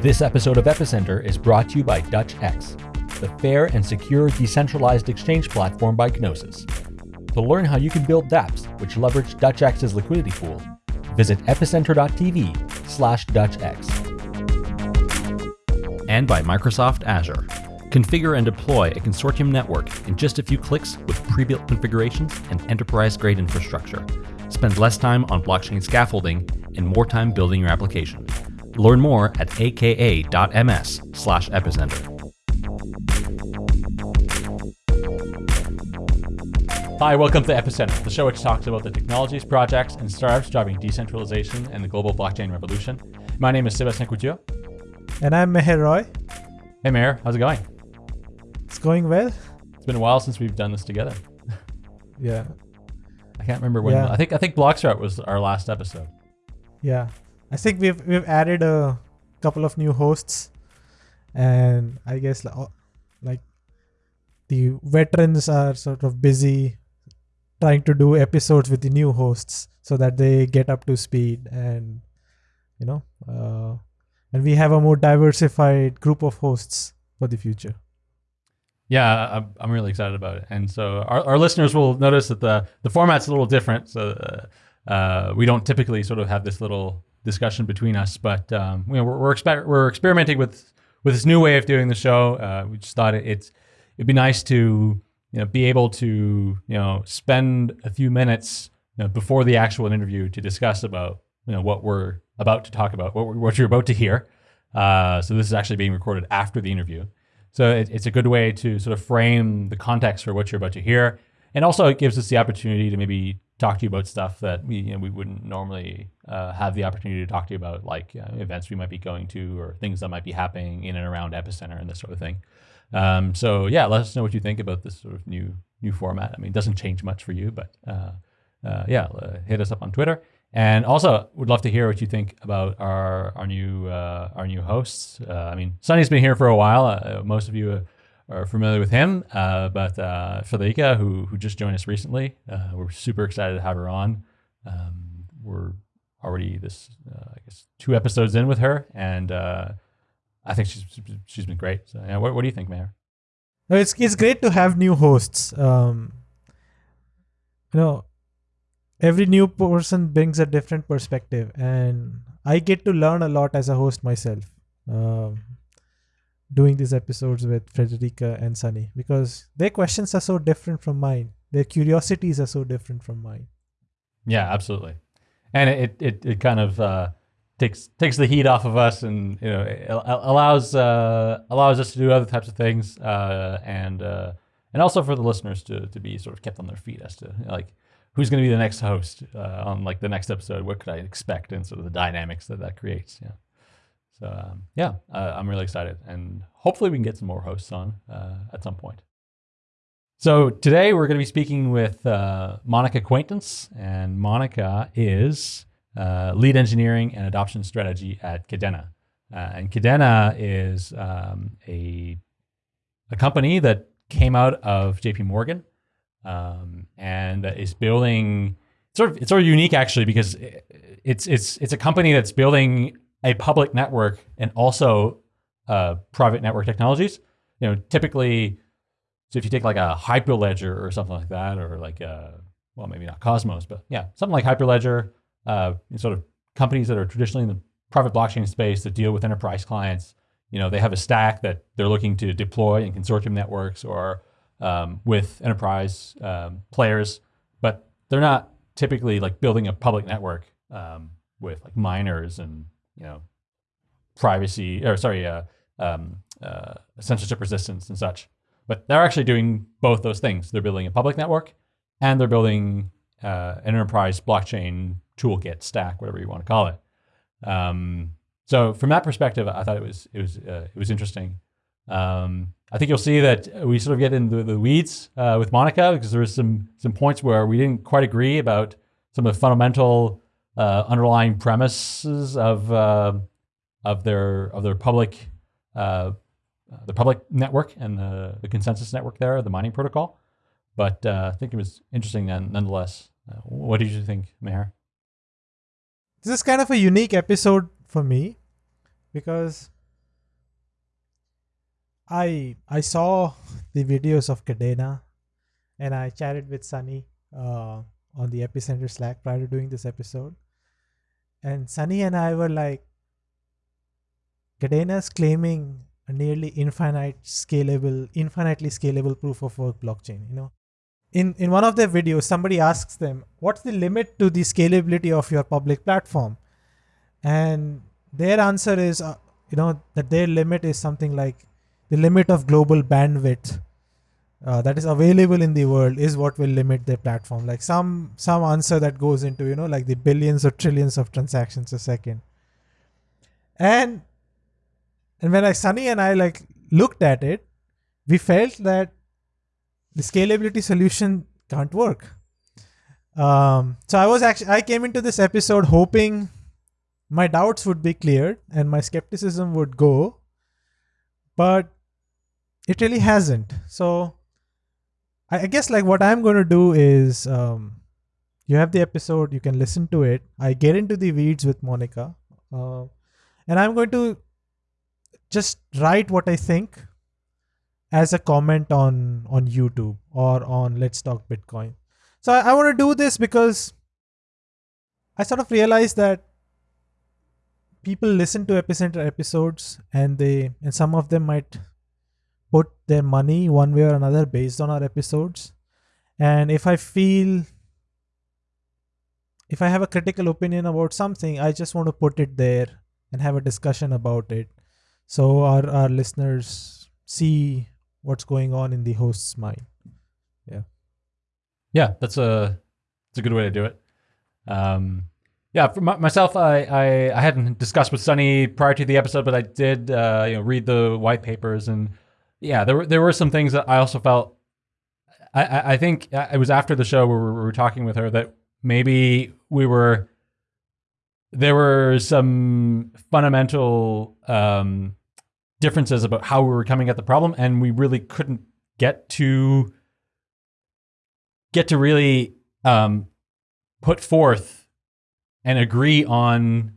This episode of Epicenter is brought to you by DutchX, the fair and secure decentralized exchange platform by Gnosis. To learn how you can build dApps which leverage DutchX's liquidity pool, visit epicenter.tv slash DutchX. And by Microsoft Azure. Configure and deploy a consortium network in just a few clicks with pre-built configurations and enterprise-grade infrastructure. Spend less time on blockchain scaffolding and more time building your application. Learn more at aka.ms slash epicenter. Hi, welcome to Epicenter, the show which talks about the technologies, projects, and startups driving decentralization and the global blockchain revolution. My name is Sebastien Couture. And I'm Meher Roy. Hey, Meher, how's it going? It's going well. It's been a while since we've done this together. Yeah. I can't remember when. Yeah. I think I think Blockstack was our last episode. Yeah. I think we've we've added a couple of new hosts and I guess oh, like the veterans are sort of busy trying to do episodes with the new hosts so that they get up to speed and you know uh, and we have a more diversified group of hosts for the future. Yeah, I'm, I'm really excited about it. And so our, our listeners will notice that the, the format's a little different. So uh, uh, we don't typically sort of have this little discussion between us, but um, you know, we're, we're, exper- we're experimenting with, with this new way of doing the show. Uh, we just thought it, it's, it'd be nice to you know, be able to you know, spend a few minutes you know, before the actual interview to discuss about you know, what we're about to talk about, what, what you're about to hear. Uh, so this is actually being recorded after the interview. So it, it's a good way to sort of frame the context for what you're about to hear. And also it gives us the opportunity to maybe talk to you about stuff that we, you know, we wouldn't normally uh, have the opportunity to talk to you about, like uh, events we might be going to or things that might be happening in and around Epicenter and this sort of thing. Um, so yeah, let us know what you think about this sort of new new format. I mean, it doesn't change much for you, but uh, uh, yeah, hit us up on Twitter. And also, would love to hear what you think about our our new uh, our new hosts. Uh, I mean, Sunny's been here for a while. Most of you are familiar with him, uh, but uh, Friederike, who who just joined us recently, uh, we're super excited to have her on. Um, we're already this uh, I guess two episodes in with her, and uh, I think she's she's been great. So, yeah, what what do you think, Meher? No, it's it's great to have new hosts. Um, you know, every new person brings a different perspective, and I get to learn a lot as a host myself. Um, doing these episodes with Friederike and Sunny because their questions are so different from mine. Their curiosities are so different from mine. Yeah, absolutely. And it it, it kind of uh, takes takes the heat off of us, and you know allows uh, allows us to do other types of things, uh, and uh, and also for the listeners to to be sort of kept on their feet as to like who's going to be the next host uh, on like the next episode. What could I expect, and sort of the dynamics that that creates. Yeah. So um, yeah, uh, I'm really excited, and hopefully we can get some more hosts on uh, at some point. So today we're going to be speaking with uh, Monica Quaintance, and Monica is uh, lead engineering and adoption strategy at Kadena. Uh, and Kadena is um, a a company that came out of JP Morgan um, and is building sort of it's sort of unique actually because it's it's it's a company that's building a public network and also uh, private network technologies. You know, typically, so if you take like a Hyperledger or something like that, or like a, well, maybe not Cosmos, but yeah, something like Hyperledger, uh, sort of companies that are traditionally in the private blockchain space that deal with enterprise clients. You know, they have a stack that they're looking to deploy in consortium networks or um, with enterprise um, players, but they're not typically like building a public network um, with like miners and you know, privacy or sorry, uh, um, uh, censorship resistance and such. But they're actually doing both those things. They're building a public network, and they're building uh, an enterprise blockchain toolkit stack, whatever you want to call it. Um, so from that perspective, I thought it was it was uh, it was interesting. Um, I think you'll see that we sort of get into the weeds uh, with Monica because there was some some points where we didn't quite agree about some of the fundamental uh, underlying premises of uh, of their of their public uh, the public network and the, the consensus network there, the mining protocol. But uh, I think it was interesting none, nonetheless. Uh, what did you think, Meher? This is kind of a unique episode for me because I I saw the videos of Kadena, and I chatted with Sunny uh, on the Epicenter Slack prior to doing this episode, and Sunny and I were like, Kadena's claiming a nearly infinite scalable, infinitely scalable proof of work blockchain. You know, in in one of their videos, somebody asks them, "What's the limit to the scalability of your public platform?" And their answer is, uh, you know, that their limit is something like the limit of global bandwidth uh, that is available in the world is what will limit their platform. Like some some answer that goes into you know like the billions or trillions of transactions a second. And and when I Sunny and I like looked at it, we felt that the scalability solution can't work. Um, so I was actually I came into this episode hoping my doubts would be cleared and my skepticism would go, but it really hasn't. So I, guess like what I'm going to do is um, you have the episode, you can listen to it. I get into the weeds with Monica, uh, and I'm going to just write what I think as a comment on on YouTube or on Let's Talk Bitcoin. So I, I want to do this because I sort of realized that people listen to epicenter episodes and they and some of them might put their money one way or another based on our episodes. And if i feel if i have a critical opinion about something i just want to put it there and have a discussion about it. So our, our listeners see what's going on in the host's mind. Yeah. Yeah that's a that's a good way to do it. Um yeah, for myself, I, I, I hadn't discussed with Sunny prior to the episode, but I did uh, you know read the white papers and yeah, there were there were some things that I also felt. I I think it was after the show where we were talking with her that maybe we were there were some fundamental um, differences about how we were coming at the problem, and we really couldn't get to get to really um, put forth and agree on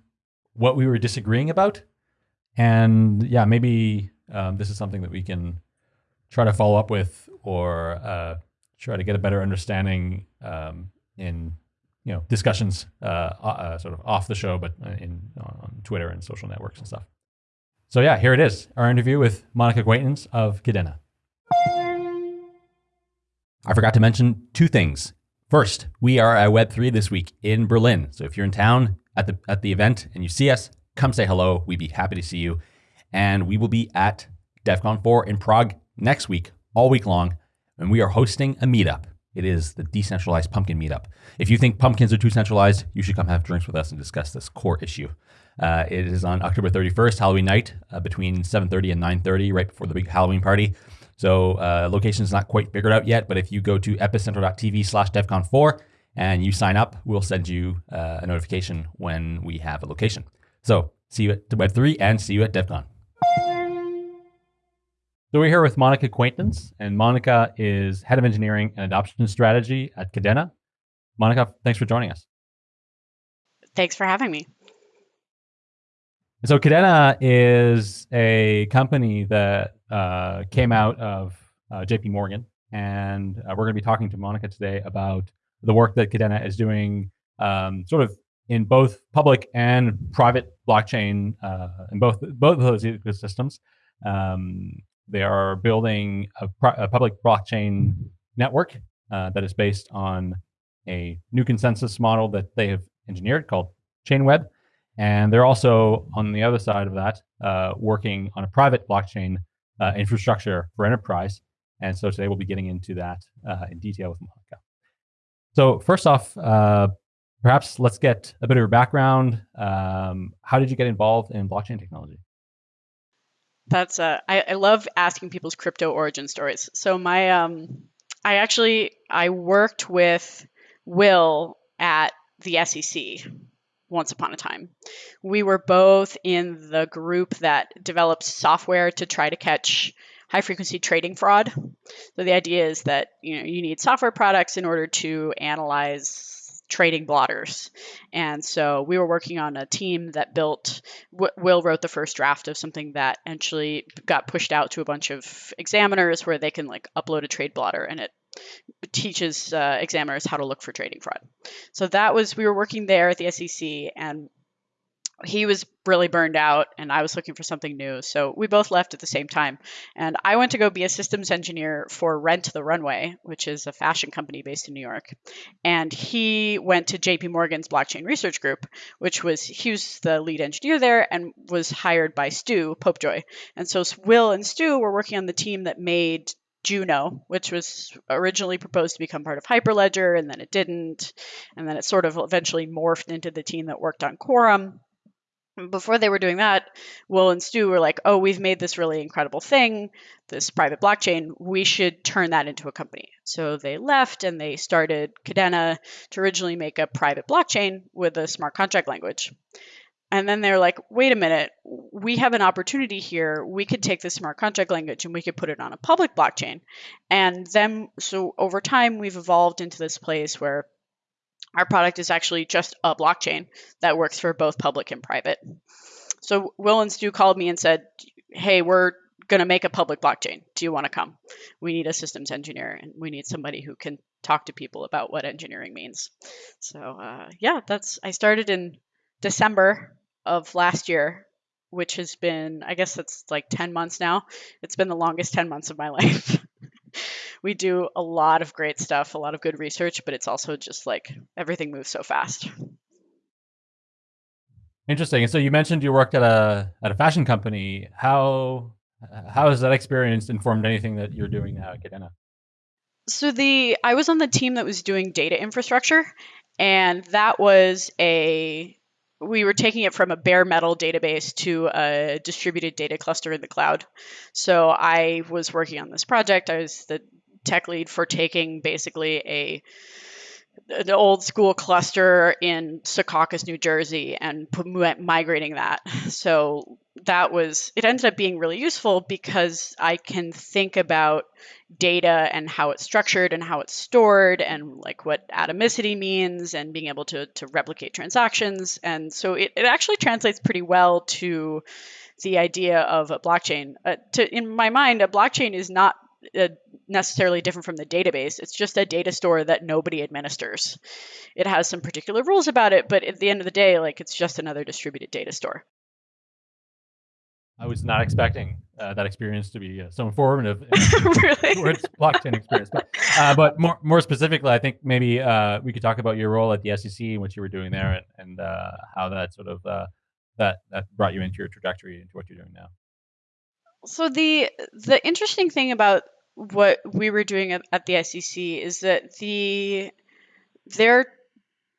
what we were disagreeing about. And yeah, maybe um, this is something that we can try to follow up with or uh, try to get a better understanding um, in you know discussions uh, uh, sort of off the show, but in on Twitter and social networks and stuff. So yeah, here it is, our interview with Monica Quaintance of Kadena. I forgot to mention two things. First, we are at Web3 this week in Berlin. So if you're in town at the at the event and you see us, come say hello. We'd be happy to see you. And we will be at Devcon 4 in Prague next week, all week long. And we are hosting a meetup. It is the decentralized pumpkin meetup. If you think pumpkins are too centralized, you should come have drinks with us and discuss this core issue. Uh, it is on October 31st, Halloween night, uh, between 7:30 and 9:30, right before the big Halloween party. So uh, location is not quite figured out yet, but if you go to epicenter.tv/slash Devcon4 and you sign up, we'll send you uh, a notification when we have a location. So see you at Web3 and see you at Devcon. So we're here with Monica Quaintance, and Monica is head of engineering and adoption strategy at Kadena. Monica, thanks for joining us. Thanks for having me. So Kadena is a company that uh, came out of uh, JP Morgan, and uh, we're going to be talking to Monica today about the work that Kadena is doing, um, sort of in both public and private blockchain, uh, in both both of those ecosystems. Um, they are building a, a public blockchain network uh, that is based on a new consensus model that they have engineered called Chainweb. And they're also on the other side of that, uh, working on a private blockchain uh, infrastructure for enterprise. And so today we'll be getting into that uh, in detail with Monica. So first off, uh, perhaps let's get a bit of your background. Um, how did you get involved in blockchain technology? That's uh, I, I love asking people's crypto origin stories. So my um, I actually I worked with Will at the SEC once upon a time. We were both in the group that developed software to try to catch high frequency trading fraud. So the idea is that you know you need software products in order to analyze trading blotters. And so we were working on a team that built, Will wrote the first draft of something that actually got pushed out to a bunch of examiners where they can like upload a trade blotter and it teaches uh, examiners how to look for trading fraud. So that was, we were working there at the SEC and he was really burned out and I was looking for something new. So we both left at the same time. And I went to go be a systems engineer for Rent the Runway, which is a fashion company based in New York. And he went to JP Morgan's blockchain research group, which was he was the lead engineer there and was hired by Stu Popejoy. And so Will and Stu were working on the team that made Juno, which was originally proposed to become part of Hyperledger, and then it didn't. And then it sort of eventually morphed into the team that worked on Quorum before they were doing that, Will and Stu were like, oh, we've made this really incredible thing, this private blockchain. We should turn that into a company. So they left and they started Kadena to originally make a private blockchain with a smart contract language. And then they're like, wait a minute, we have an opportunity here. We could take this smart contract language and we could put it on a public blockchain. And then, so over time, we've evolved into this place where our product is actually just a blockchain that works for both public and private. So Will and Stu called me and said, "Hey, we're going to make a public blockchain. Do you want to come? We need a systems engineer and we need somebody who can talk to people about what engineering means." So uh, yeah, that's I started in December of last year, which has been I guess that's like 10 months now. It's been the longest 10 months of my life we do a lot of great stuff, a lot of good research, but it's also just like everything moves so fast. Interesting. And so you mentioned you worked at a at a fashion company. How how has that experience informed anything that you're doing now at Kadena? So the I was on the team that was doing data infrastructure, and that was a we were taking it from a bare metal database to a distributed data cluster in the cloud. So I was working on this project. I was the tech lead for taking basically a an old school cluster in Secaucus, New Jersey, and migrating that. So that was it. Ended up being really useful because I can think about data and how it's structured and how it's stored and like what atomicity means and being able to to replicate transactions. And so it, it actually translates pretty well to the idea of a blockchain. Uh, to, in my mind, a blockchain is not necessarily different from the database. It's just a data store that nobody administers. It has some particular rules about it, but at the end of the day, like it's just another distributed data store. I was not expecting uh, that experience to be uh, so informative really? towards blockchain experience. But, uh, but more more specifically, I think maybe uh, we could talk about your role at the SEC and what you were doing there, and, and uh, how that sort of that that brought you into your trajectory into what you're doing now. So the the interesting thing about what we were doing at, at the SEC is that the their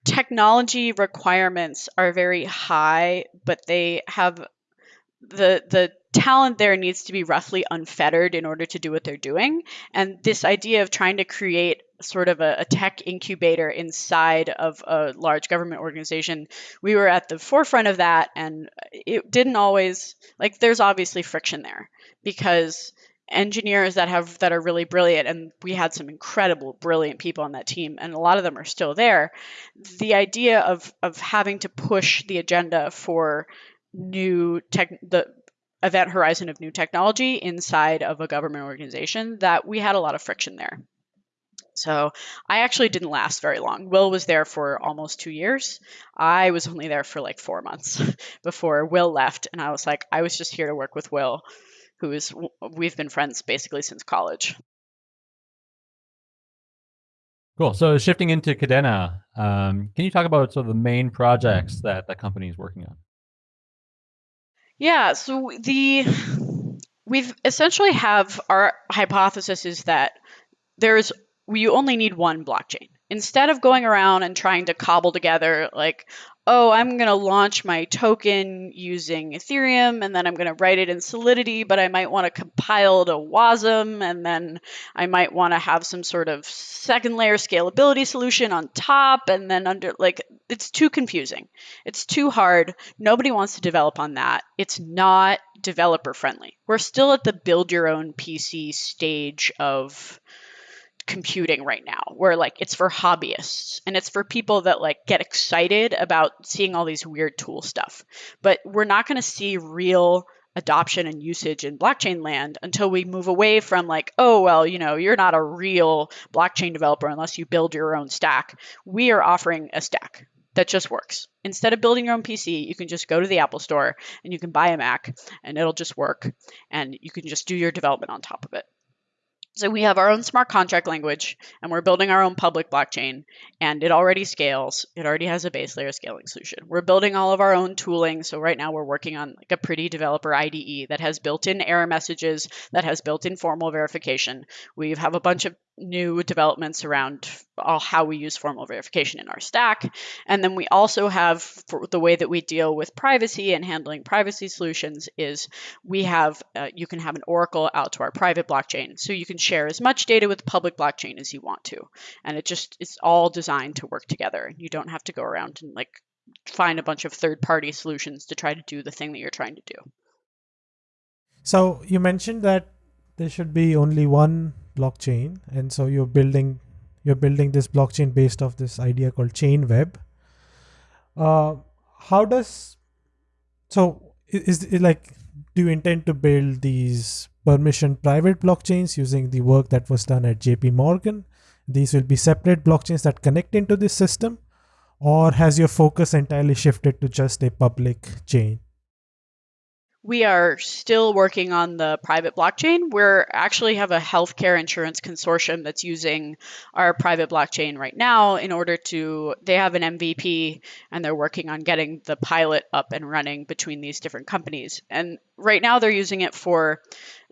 technology requirements are very high, but they have the the talent there needs to be roughly unfettered in order to do what they're doing. And this idea of trying to create sort of a, a, tech incubator inside of a large government organization, we were at the forefront of that. And it didn't always, like, there's obviously friction there because engineers that have that are really brilliant and we had some incredible brilliant people on that team and a lot of them are still there the idea of of having to push the agenda for new tech the event horizon of new technology inside of a government organization that we had a lot of friction there so I actually didn't last very long. Will was there for almost two years. I was only there for like four months before Will left. And I was like, I was just here to work with Will who is we've been friends basically since college. Cool. So shifting into Kadena, um, can you talk about sort of the main projects that the company is working on? Yeah. So the we've essentially have our hypothesis is that there's we only need one blockchain instead of going around and trying to cobble together like oh, I'm going to launch my token using Ethereum and then I'm going to write it in Solidity, but I might want to compile to WASM and then I might want to have some sort of second layer scalability solution on top and then under like it's too confusing. It's too hard. Nobody wants to develop on that. It's not developer friendly. We're still at the build your own PC stage of computing right now where like it's for hobbyists and it's for people that like get excited about seeing all these weird tool stuff. But we're not going to see real adoption and usage in blockchain land until we move away from like oh well you know you're not a real blockchain developer unless you build your own stack. We are offering a stack that just works. Instead of building your own pc you can just go to the apple store and you can buy a mac and it'll just work and you can just do your development on top of it so we have our own smart contract language and we're building our own public blockchain and it already scales. It already has a base layer scaling solution. We're building all of our own tooling. So right now we're working on like a pretty developer IDE that has built-in error messages, that has built-in formal verification. We have a bunch of new developments around how we use formal verification in our stack. And then we also have the way that we deal with privacy and handling privacy solutions is we have uh, you can have an oracle out to our private blockchain. So you can share as much data with the public blockchain as you want to. And it just it's all designed to work together. You don't have to go around and like find a bunch of third-party solutions to try to do the thing that you're trying to do. So you mentioned that there should be only one blockchain. And so you're building you're building this blockchain based off this idea called Chainweb uh, how does so is it like do you intend to build these permission private blockchains using the work that was done at jp morgan? These will be separate blockchains that connect into this system? Or has your focus entirely shifted to just a public chain we are still working on the private blockchain. We actually have a healthcare insurance consortium that's using our private blockchain right now in order to, they have an MVP and they're working on getting the pilot up and running between these different companies. And right now they're using it for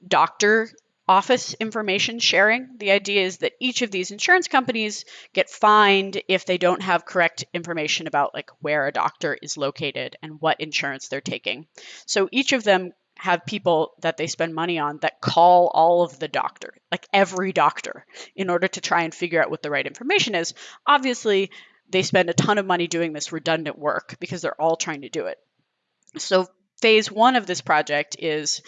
doctor office information sharing. The idea is that each of these insurance companies get fined if they don't have correct information about like where a doctor is located and what insurance they're taking. So each of them have people that they spend money on that call all of the doctor, like every doctor, in order to try and figure out what the right information is. Obviously, they spend a ton of money doing this redundant work because they're all trying to do it. So phase one of this project is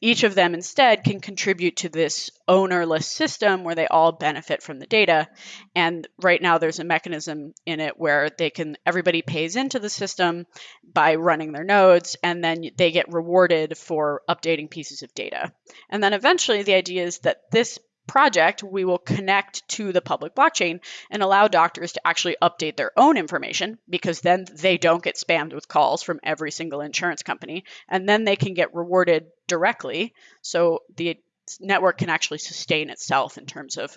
each of them instead can contribute to this ownerless system where they all benefit from the data. And right now there's a mechanism in it where they can everybody pays into the system by running their nodes and then they get rewarded for updating pieces of data. And then eventually the idea is that this project, we will connect to the public blockchain and allow doctors to actually update their own information because then they don't get spammed with calls from every single insurance company. And then they can get rewarded directly. So the network can actually sustain itself in terms of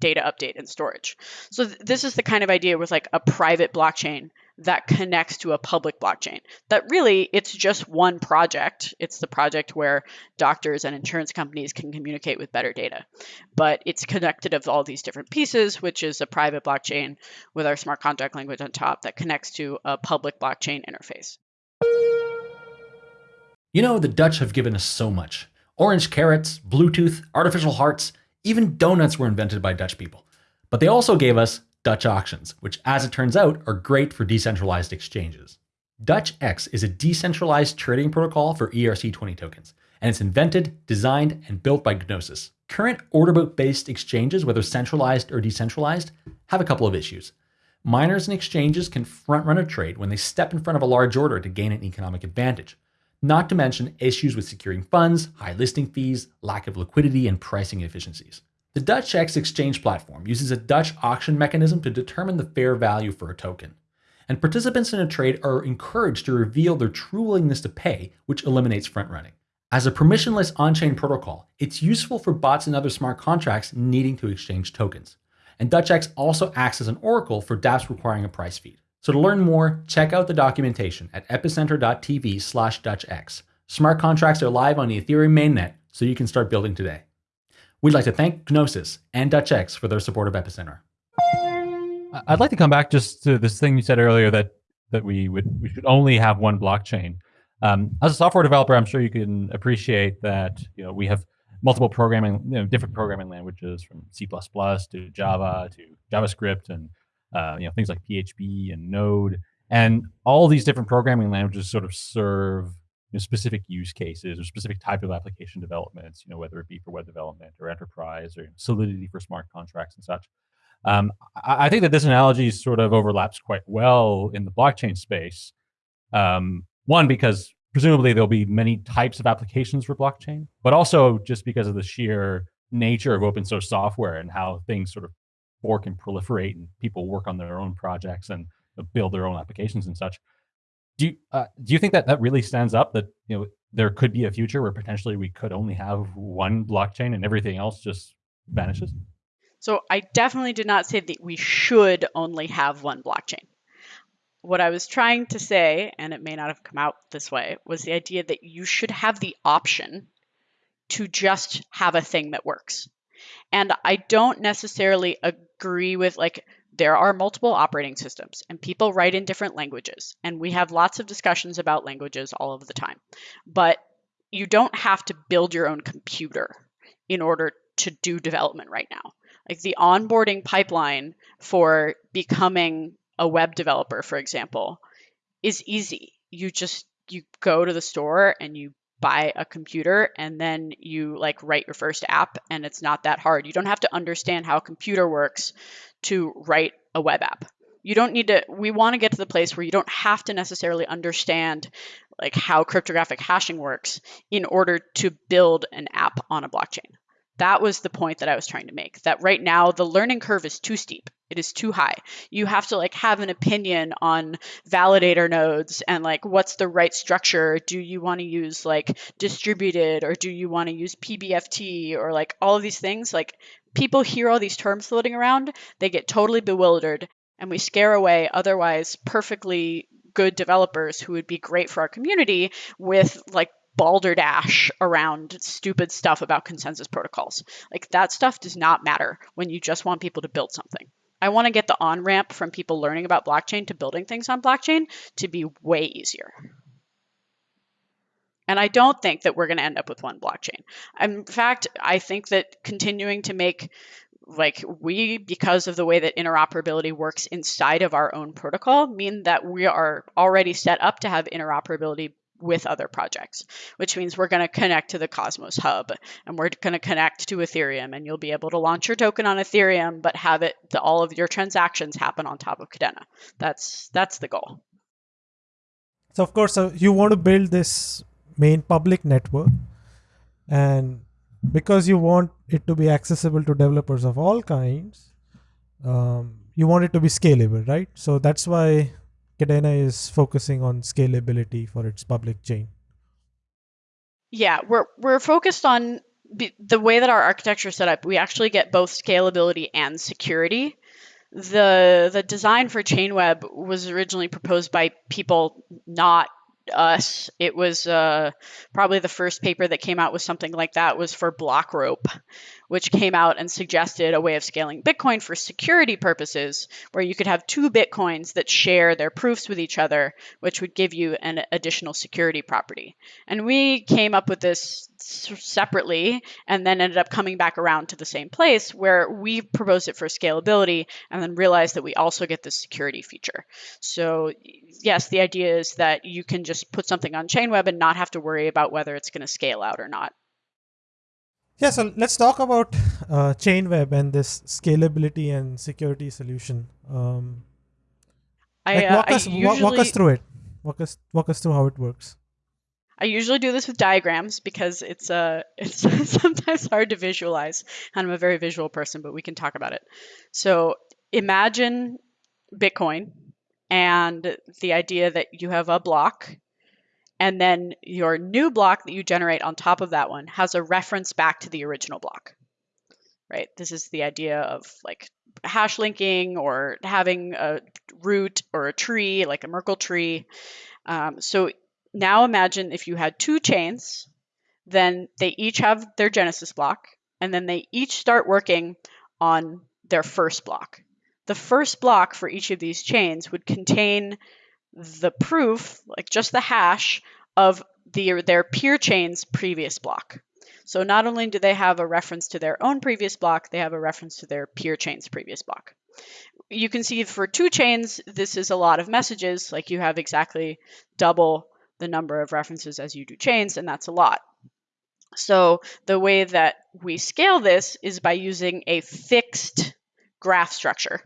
data update and storage. So th- this is the kind of idea with like a private blockchain that connects to a public blockchain. That really it's just one project. It's the project where doctors and insurance companies can communicate with better data. But it's connected of all these different pieces, which is a private blockchain with our smart contract language on top that connects to a public blockchain interface. You know, the Dutch have given us so much. Orange carrots, Bluetooth, artificial hearts, even donuts were invented by Dutch people. But they also gave us Dutch auctions, which, as it turns out, are great for decentralized exchanges. DutchX is a decentralized trading protocol for ERC20 tokens, and it's invented, designed, and built by Gnosis. Current order book based exchanges, whether centralized or decentralized, have a couple of issues. Miners and exchanges can front run a trade when they step in front of a large order to gain an economic advantage not to mention issues with securing funds, high listing fees, lack of liquidity, and pricing inefficiencies. The DutchX exchange platform uses a Dutch auction mechanism to determine the fair value for a token. And participants in a trade are encouraged to reveal their true willingness to pay, which eliminates front running. As a permissionless on chain protocol, it's useful for bots and other smart contracts needing to exchange tokens. And DutchX also acts as an oracle for dApps requiring a price feed. So to learn more, check out the documentation at epicenter.tv slash DutchX. Smart contracts are live on the Ethereum mainnet, so you can start building today. We'd like to thank Gnosis and DutchX for their support of Epicenter. I'd like to come back just to this thing you said earlier that that we would we should only have one blockchain. Um, as a software developer, I'm sure you can appreciate that you know we have multiple programming, you know, different programming languages from C++ to Java to JavaScript and uh, you know things like PHP and Node, and all these different programming languages sort of serve you know, specific use cases or specific type of application developments, you know, whether it be for web development or enterprise or Solidity for smart contracts and such. Um, I, I, think that this analogy sort of overlaps quite well in the blockchain space. Um, one, because presumably there'll be many types of applications for blockchain, but also just because of the sheer nature of open source software and how things sort of fork and proliferate and people work on their own projects and build their own applications and such. Do you, uh, do you think that that really stands up that you know there could be a future where potentially we could only have one blockchain and everything else just vanishes? So I definitely did not say that we should only have one blockchain. What I was trying to say, and it may not have come out this way, was the idea that you should have the option to just have a thing that works. And I don't necessarily agree with like there are multiple operating systems and people write in different languages and we have lots of discussions about languages all of the time. But you don't have to build your own computer in order to do development right now. Like the onboarding pipeline for becoming a web developer, for example, is easy. You just you go to the store and you buy a computer and then you like write your first app and it's not that hard. You don't have to understand how a computer works to write a web app. You don't need to we want to get to the place where you don't have to necessarily understand like how cryptographic hashing works in order to build an app on a blockchain. That was the point that I was trying to make. That right now the learning curve is too steep it is too high. You have to like have an opinion on validator nodes and like what's the right structure. Do you want to use like distributed or do you want to use PBFT or like all of these things? Like people hear all these terms floating around, they get totally bewildered and we scare away otherwise perfectly good developers who would be great for our community with like balderdash around stupid stuff about consensus protocols. Like that stuff does not matter when you just want people to build something. I want to get the on ramp from people learning about blockchain to building things on blockchain to be way easier. And I don't think that we're going to end up with one blockchain. In fact, I think that continuing to make like we because of the way that interoperability works inside of our own protocol mean that we are already set up to have interoperability with other projects, which means we're going to connect to the Cosmos Hub and we're going to connect to Ethereum and you'll be able to launch your token on Ethereum, but have it the, all of your transactions happen on top of Kadena. That's that's the goal. So of course, uh, you want to build this main public network, and because you want it to be accessible to developers of all kinds, um, you want it to be scalable, right? So that's why Kadena is focusing on scalability for its public chain. Yeah, we're we're focused on the way that our architecture is set up. We actually get both scalability and security. The the design for Chainweb was originally proposed by people not us. It was uh, probably the first paper that came out with something like that was for Blockrope, which came out and suggested a way of scaling Bitcoin for security purposes, where you could have two Bitcoins that share their proofs with each other, which would give you an additional security property. And we came up with this separately and then ended up coming back around to the same place where we proposed it for scalability and then realized that we also get the security feature. So, yes, the idea is that you can just put something on Chainweb and not have to worry about whether it's going to scale out or not. Yeah, so let's talk about uh, Chainweb and this scalability and security solution. Um, I, like walk, uh, us, usually, walk us through it. Walk us walk us through how it works. I usually do this with diagrams because it's uh it's sometimes hard to visualize. And I'm a very visual person, but we can talk about it. So imagine Bitcoin and the idea that you have a block and then your new block that you generate on top of that one has a reference back to the original block. Right? This is the idea of like hash linking or having a root or a tree, like a Merkle tree. Um, so now imagine if you had two chains, then they each have their genesis block, and then they each start working on their first block. The first block for each of these chains would contain the proof, like just the hash of the, their peer chain's previous block. So not only do they have a reference to their own previous block, they have a reference to their peer chain's previous block. You can see for two chains, this is a lot of messages, like you have exactly double the number of references as you do chains, and that's a lot. So the way that we scale this is by using a fixed graph structure.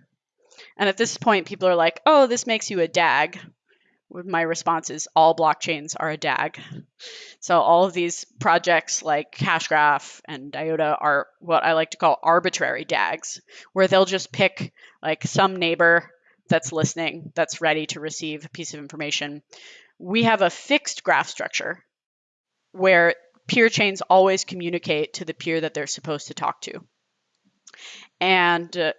And at this point, people are like, oh, this makes you a DAG. My response is all blockchains are a DAG. So all of these projects like Hashgraph and IOTA are what I like to call arbitrary DAGs, where they'll just pick like some neighbor that's listening, that's ready to receive a piece of information. We have a fixed graph structure where peer chains always communicate to the peer that they're supposed to talk to. And uh,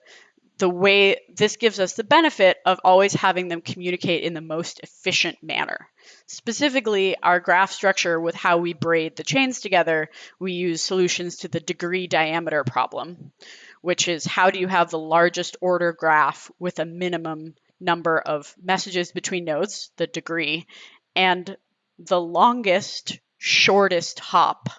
the way this gives us the benefit of always having them communicate in the most efficient manner. Specifically, our graph structure with how we braid the chains together, we use solutions to the degree diameter problem, which is how do you have the largest order graph with a minimum number of messages between nodes, the degree, and the longest, shortest hop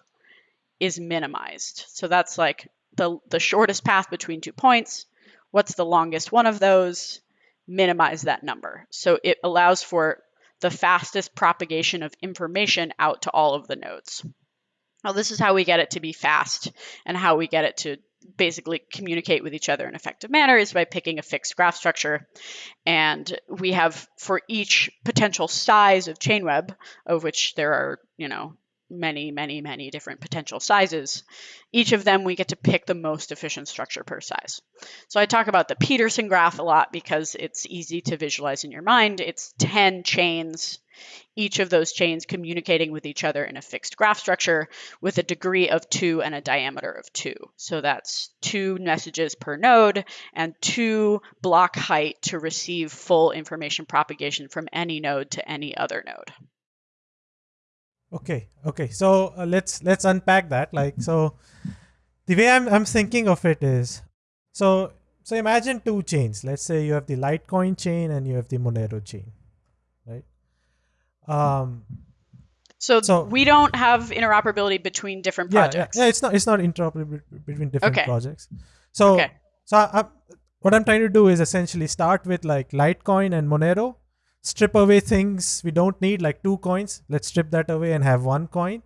is minimized. So that's like the, the shortest path between two points what's the longest one of those, minimize that number. So it allows for the fastest propagation of information out to all of the nodes. Now, this is how we get it to be fast and how we get it to basically communicate with each other in effective manner is by picking a fixed graph structure. And we have for each potential size of Chainweb, of which there are, you know, many, many, many different potential sizes. Each of them, we get to pick the most efficient structure per size. So I talk about the Petersen graph a lot because it's easy to visualize in your mind. It's 10 chains, each of those chains communicating with each other in a fixed graph structure with a degree of two and a diameter of two. So that's two messages per node and two block height to receive full information propagation from any node to any other node. Okay, okay. So uh, let's let's unpack that. Like so, the way I'm I'm thinking of it is, so so imagine two chains. Let's say you have the Litecoin chain and you have the Monero chain, right? Um. So, so we don't have interoperability between different projects. Yeah, yeah, it's not it's not interoperable between different okay. projects. So okay. so I, I, what I'm trying to do is essentially start with like Litecoin and Monero strip away things we don't need like two coins. Let's strip that away and have one coin.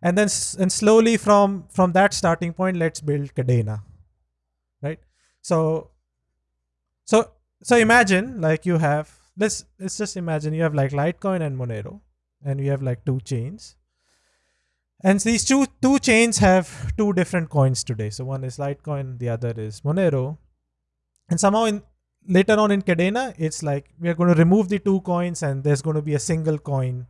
And then and slowly from from that starting point let's build kadena right? So so so imagine like you have let's let's just imagine you have like litecoin and monero and you have like two chains. And these two two chains have two different coins today. So one is litecoin the other is monero. And somehow in later on in Kadena, it's like we are going to remove the two coins and there's going to be a single coin.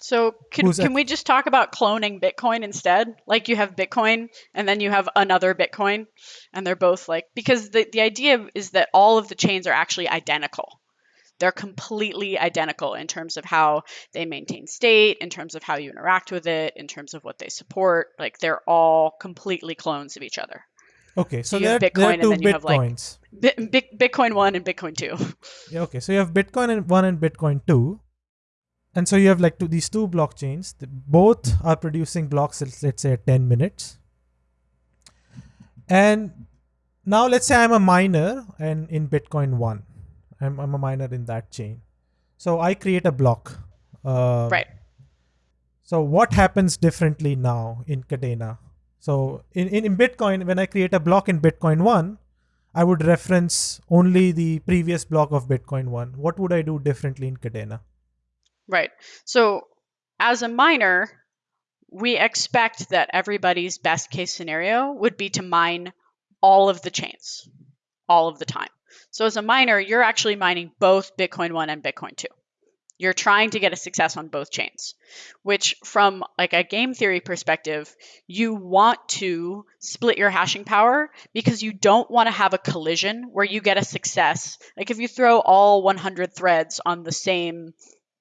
So can, can we just talk about cloning Bitcoin instead? Like you have Bitcoin and then you have another Bitcoin and they're both like because the, the idea is that all of the chains are actually identical. They're completely identical in terms of how they maintain state, in terms of how you interact with it, in terms of what they support. Like they're all completely clones of each other. Okay, so, so there, Bitcoin there are two Bitcoins. Like Bitcoin one and Bitcoin two. Yeah, okay, so you have Bitcoin and one and Bitcoin two, and so you have like two, these two blockchains. Both are producing blocks. Let's say at ten minutes. And now let's say I'm a miner and in Bitcoin one, I'm I'm a miner in that chain. So I create a block. Uh, right. So what happens differently now in Kadena? So in, in, in Bitcoin, when I create a block in Bitcoin 1, I would reference only the previous block of Bitcoin 1. What would I do differently in Kadena? Right. So as a miner, we expect that everybody's best case scenario would be to mine all of the chains all of the time. So as a miner, you're actually mining both Bitcoin 1 and Bitcoin 2. You're trying to get a success on both chains, which from like a game theory perspective, you want to split your hashing power because you don't want to have a collision where you get a success. Like if you throw all 100 threads on the same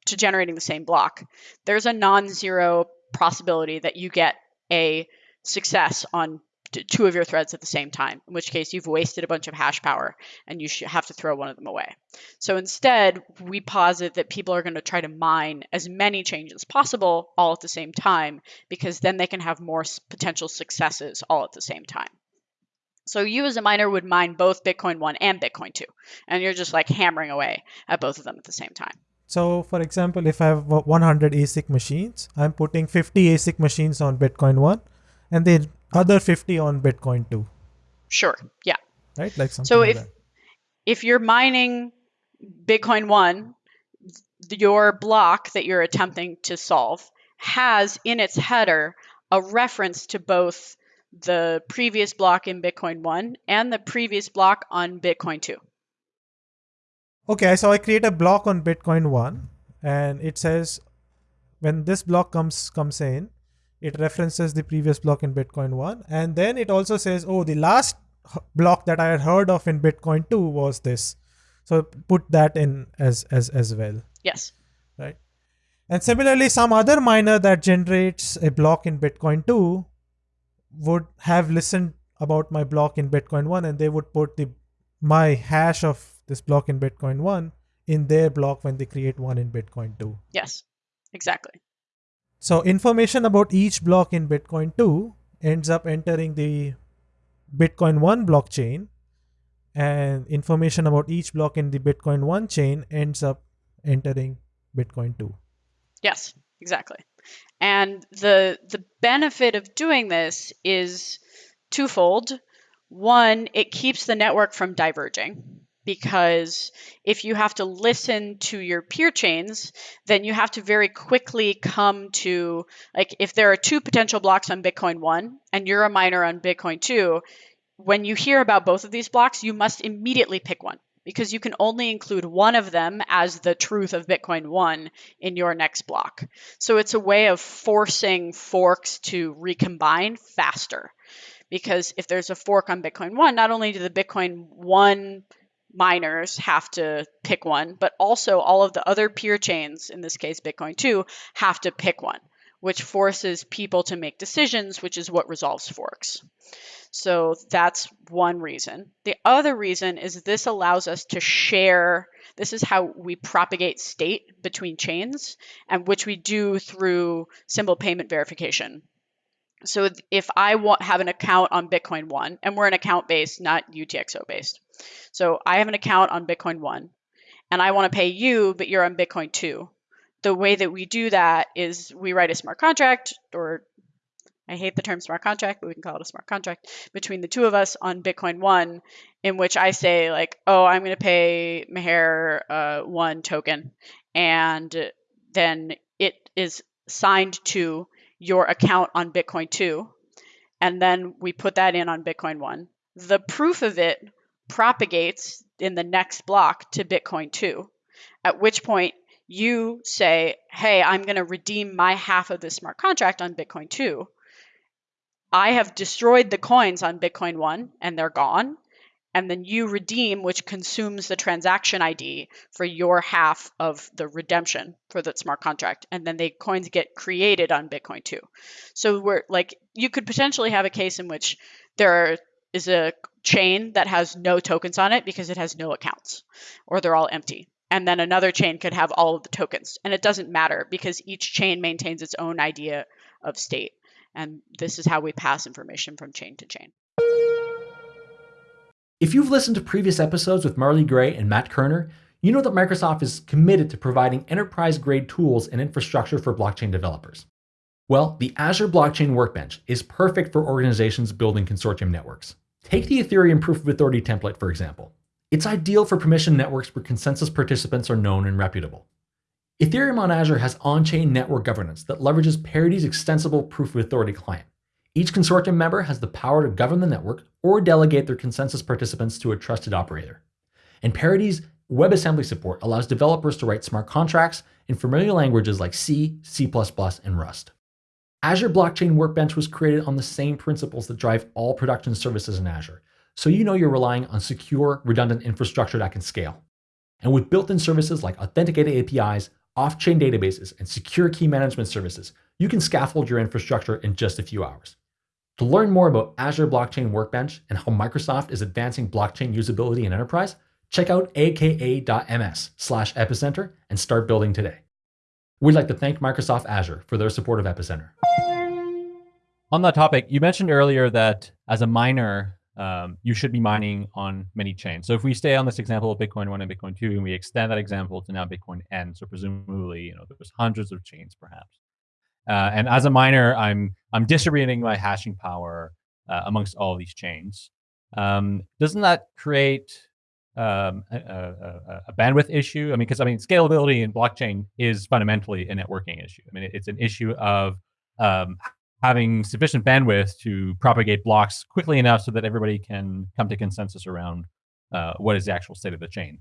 to generating the same block, there's a non-zero possibility that you get a success on two of your threads at the same time, in which case you've wasted a bunch of hash power and you have to throw one of them away. So instead, we posit that people are going to try to mine as many changes as possible all at the same time because then they can have more potential successes all at the same time. So you as a miner would mine both Bitcoin 1 and Bitcoin 2, and you're just like hammering away at both of them at the same time. So, for example, if I have 100 ASIC machines, I'm putting 50 ASIC machines on Bitcoin 1 and the other 50 on Bitcoin 2, Sure. Yeah. right? Like something So like if if you're mining Bitcoin one, your block that you're attempting to solve has in its header a reference to both the previous block in Bitcoin 1 and the previous block on Bitcoin 2. Okay, so I create a block on Bitcoin 1 and it says when this block comes comes in, it references the previous block in Bitcoin 1 and then it also says, oh, the last block that I had heard of in Bitcoin 2 was this. So put that in as as as well. Yes. right? And similarly, some other miner that generates a block in Bitcoin 2 would have listened about my block in Bitcoin 1 and they would put the my hash of this block in Bitcoin 1 in their block when they create one in Bitcoin 2. Yes. Exactly. So information about each block in Bitcoin 2 ends up entering the Bitcoin 1 blockchain and information about each block in the Bitcoin 1 chain ends up entering Bitcoin 2. Yes, exactly. And the the benefit of doing this is twofold. One, it keeps the network from diverging because if you have to listen to your peer chains, then you have to very quickly come to like if there are two potential blocks on Bitcoin 1 and you're a miner on Bitcoin 2, when you hear about both of these blocks, you must immediately pick one because you can only include one of them as the truth of Bitcoin 1 in your next block. So it's a way of forcing forks to recombine faster. Because if there's a fork on Bitcoin 1, not only do the Bitcoin 1 miners have to pick one, but also all of the other peer chains, in this case Bitcoin 2, have to pick one, which forces people to make decisions, which is what resolves forks. So that's one reason. The other reason is this allows us to share. This is how we propagate state between chains, and which we do through simple payment verification. So if I want, have an account on Bitcoin One, and we're an account based, not UTXO based. So I have an account on Bitcoin One, and I want to pay you, but you're on Bitcoin Two. The way that we do that is we write a smart contract or I hate the term smart contract, but we can call it a smart contract between the two of us on Bitcoin One, in which I say like, oh, I'm going to pay Meher uh, one token, and then it is signed to your account on Bitcoin Two, and then we put that in on Bitcoin One. The proof of it propagates in the next block to Bitcoin Two, at which point you say, hey, I'm going to redeem my half of this smart contract on Bitcoin 2 I have destroyed the coins on Bitcoin 1 and they're gone. And then you redeem, which consumes the transaction ID for your half of the redemption for that smart contract. And then the coins get created on Bitcoin 2. So we're like, you could potentially have a case in which there is a chain that has no tokens on it because it has no accounts or they're all empty. And then another chain could have all of the tokens. And it doesn't matter because each chain maintains its own idea of state. And this is how we pass information from chain to chain. If you've listened to previous episodes with Marley Gray and Matt Kerner, you know that Microsoft is committed to providing enterprise grade tools and infrastructure for blockchain developers. Well, the Azure Blockchain Workbench is perfect for organizations building consortium networks. Take the Ethereum Proof of Authority template, for example. It's ideal for permission networks where consensus participants are known and reputable. Ethereum on Azure has on chain network governance that leverages Parity's extensible Proof of Authority client. Each consortium member has the power to govern the network or delegate their consensus participants to a trusted operator. And Parity's WebAssembly support allows developers to write smart contracts in familiar languages like C, C, and Rust. Azure Blockchain Workbench was created on the same principles that drive all production services in Azure, so you know you're relying on secure, redundant infrastructure that can scale. And with built in services like authenticated APIs, off chain databases, and secure key management services, you can scaffold your infrastructure in just a few hours. To learn more about Azure Blockchain Workbench and how Microsoft is advancing blockchain usability in enterprise, check out aka.ms slash epicenter and start building today. We'd like to thank Microsoft Azure for their support of Epicenter. On that topic, you mentioned earlier that as a miner, um, you should be mining on many chains. So if we stay on this example of Bitcoin 1 and Bitcoin 2 and we extend that example to now Bitcoin N, so presumably, you know, there's hundreds of chains perhaps. Uh, and as a miner, I'm I'm distributing my hashing power uh, amongst all these chains. Um, doesn't that create um, a, a, a, bandwidth issue? I mean, because I mean, scalability in blockchain is fundamentally a networking issue. I mean, it's an issue of um, having sufficient bandwidth to propagate blocks quickly enough so that everybody can come to consensus around uh, what is the actual state of the chain.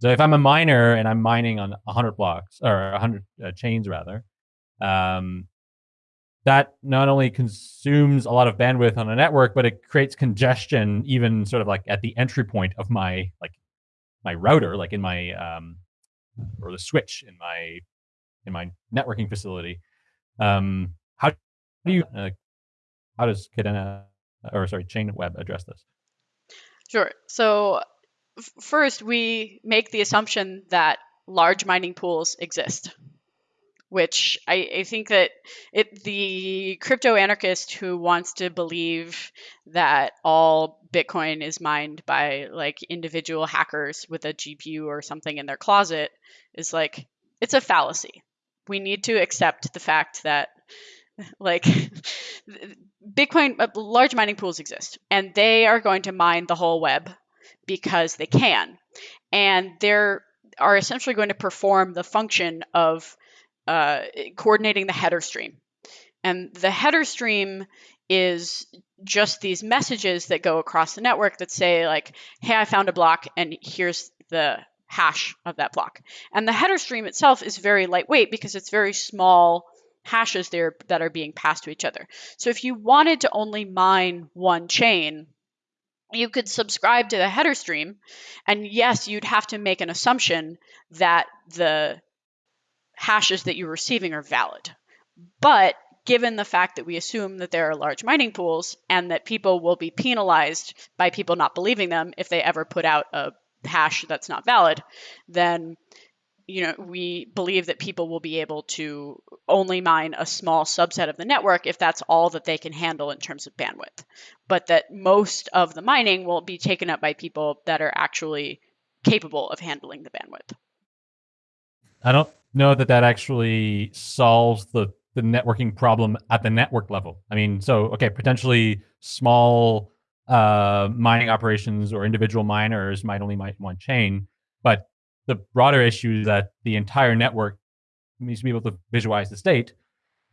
So if I'm a miner and I'm mining on 100 blocks or 100 uh, chains rather, um, that not only consumes a lot of bandwidth on a network, but it creates congestion even sort of like at the entry point of my like my router, like in my um, or the switch in my in my networking facility. Um, how do you uh, how does Kadena or sorry Chainweb address this? Sure. So first, we make the assumption that large mining pools exist, which I, I think that it the crypto anarchist who wants to believe that all Bitcoin is mined by like individual hackers with a GPU or something in their closet is like it's a fallacy. We need to accept the fact that like Bitcoin, uh, large mining pools exist, and they are going to mine the whole web because they can, and they're are essentially going to perform the function of uh, coordinating the header stream, and the header stream is just these messages that go across the network that say like, "Hey, I found a block, and here's the hash of that block." And the header stream itself is very lightweight because it's very small hashes there that are being passed to each other. So if you wanted to only mine one chain, you could subscribe to the header stream, and yes, you'd have to make an assumption that the hashes that you're receiving are valid. But given the fact that we assume that there are large mining pools and that people will be penalized by people not believing them if they ever put out a hash that's not valid, then you know, we believe that people will be able to only mine a small subset of the network if that's all that they can handle in terms of bandwidth. But that most of the mining will be taken up by people that are actually capable of handling the bandwidth. I don't know that that actually solves the the networking problem at the network level. I mean, so okay, potentially small uh, mining operations or individual miners might only mine one chain, but the broader issue is that the entire network needs to be able to visualize the state.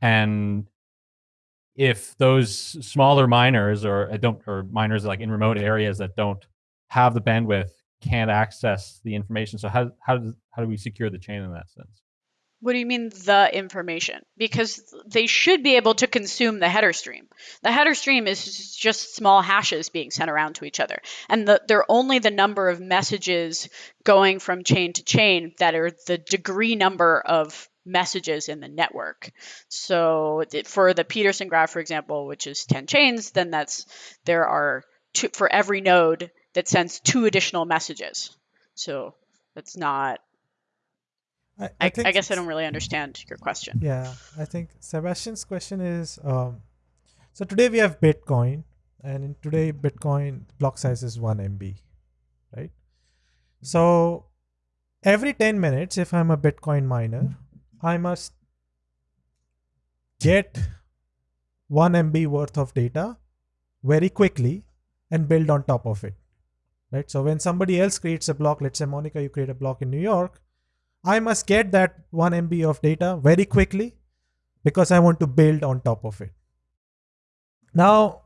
And if those smaller miners or uh, don't or miners like in remote areas that don't have the bandwidth can't access the information. So how how does how do we secure the chain in that sense? What do you mean the information? Because they should be able to consume the header stream. The header stream is just small hashes being sent around to each other. And the, they're only the number of messages going from chain to chain that are the degree number of messages in the network. So for the Petersen graph, for example, which is 10 chains, then that's there are two for every node that sends two additional messages. So that's not I, I, I, I guess I don't really understand your question. Yeah, I think Sebastian's question is um, so today we have Bitcoin, and in today Bitcoin block size is 1 MB, right? So every 10 minutes, if I'm a Bitcoin miner, I must get 1 MB worth of data very quickly and build on top of it, right? So when somebody else creates a block, let's say Monica, you create a block in New York, I must get that 1 MB of data very quickly because I want to build on top of it. Now,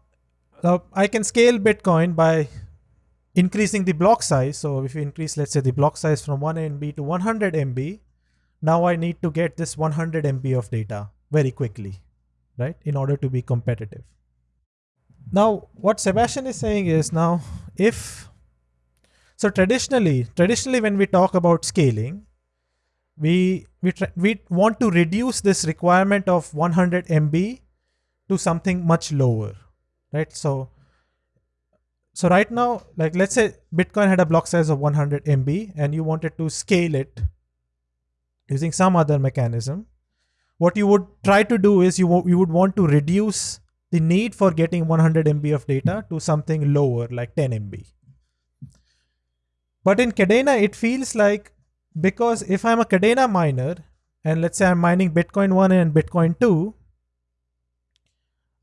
now I can scale Bitcoin by increasing the block size. So if you increase, let's say the block size from 1 MB to 100 MB, now I need to get this 100 MB of data very quickly, right? In order to be competitive. Now, what Sebastian is saying is now if, so traditionally, traditionally when we talk about scaling, we we we want to reduce this requirement of 100 MB to something much lower, right? So so right now, like let's say Bitcoin had a block size of 100 MB and you wanted to scale it using some other mechanism. What you would try to do is you, you would want to reduce the need for getting 100 MB of data to something lower, like 10 MB. But in Kadena, it feels like because if I'm a Kadena miner, and let's say I'm mining Bitcoin 1 and Bitcoin 2,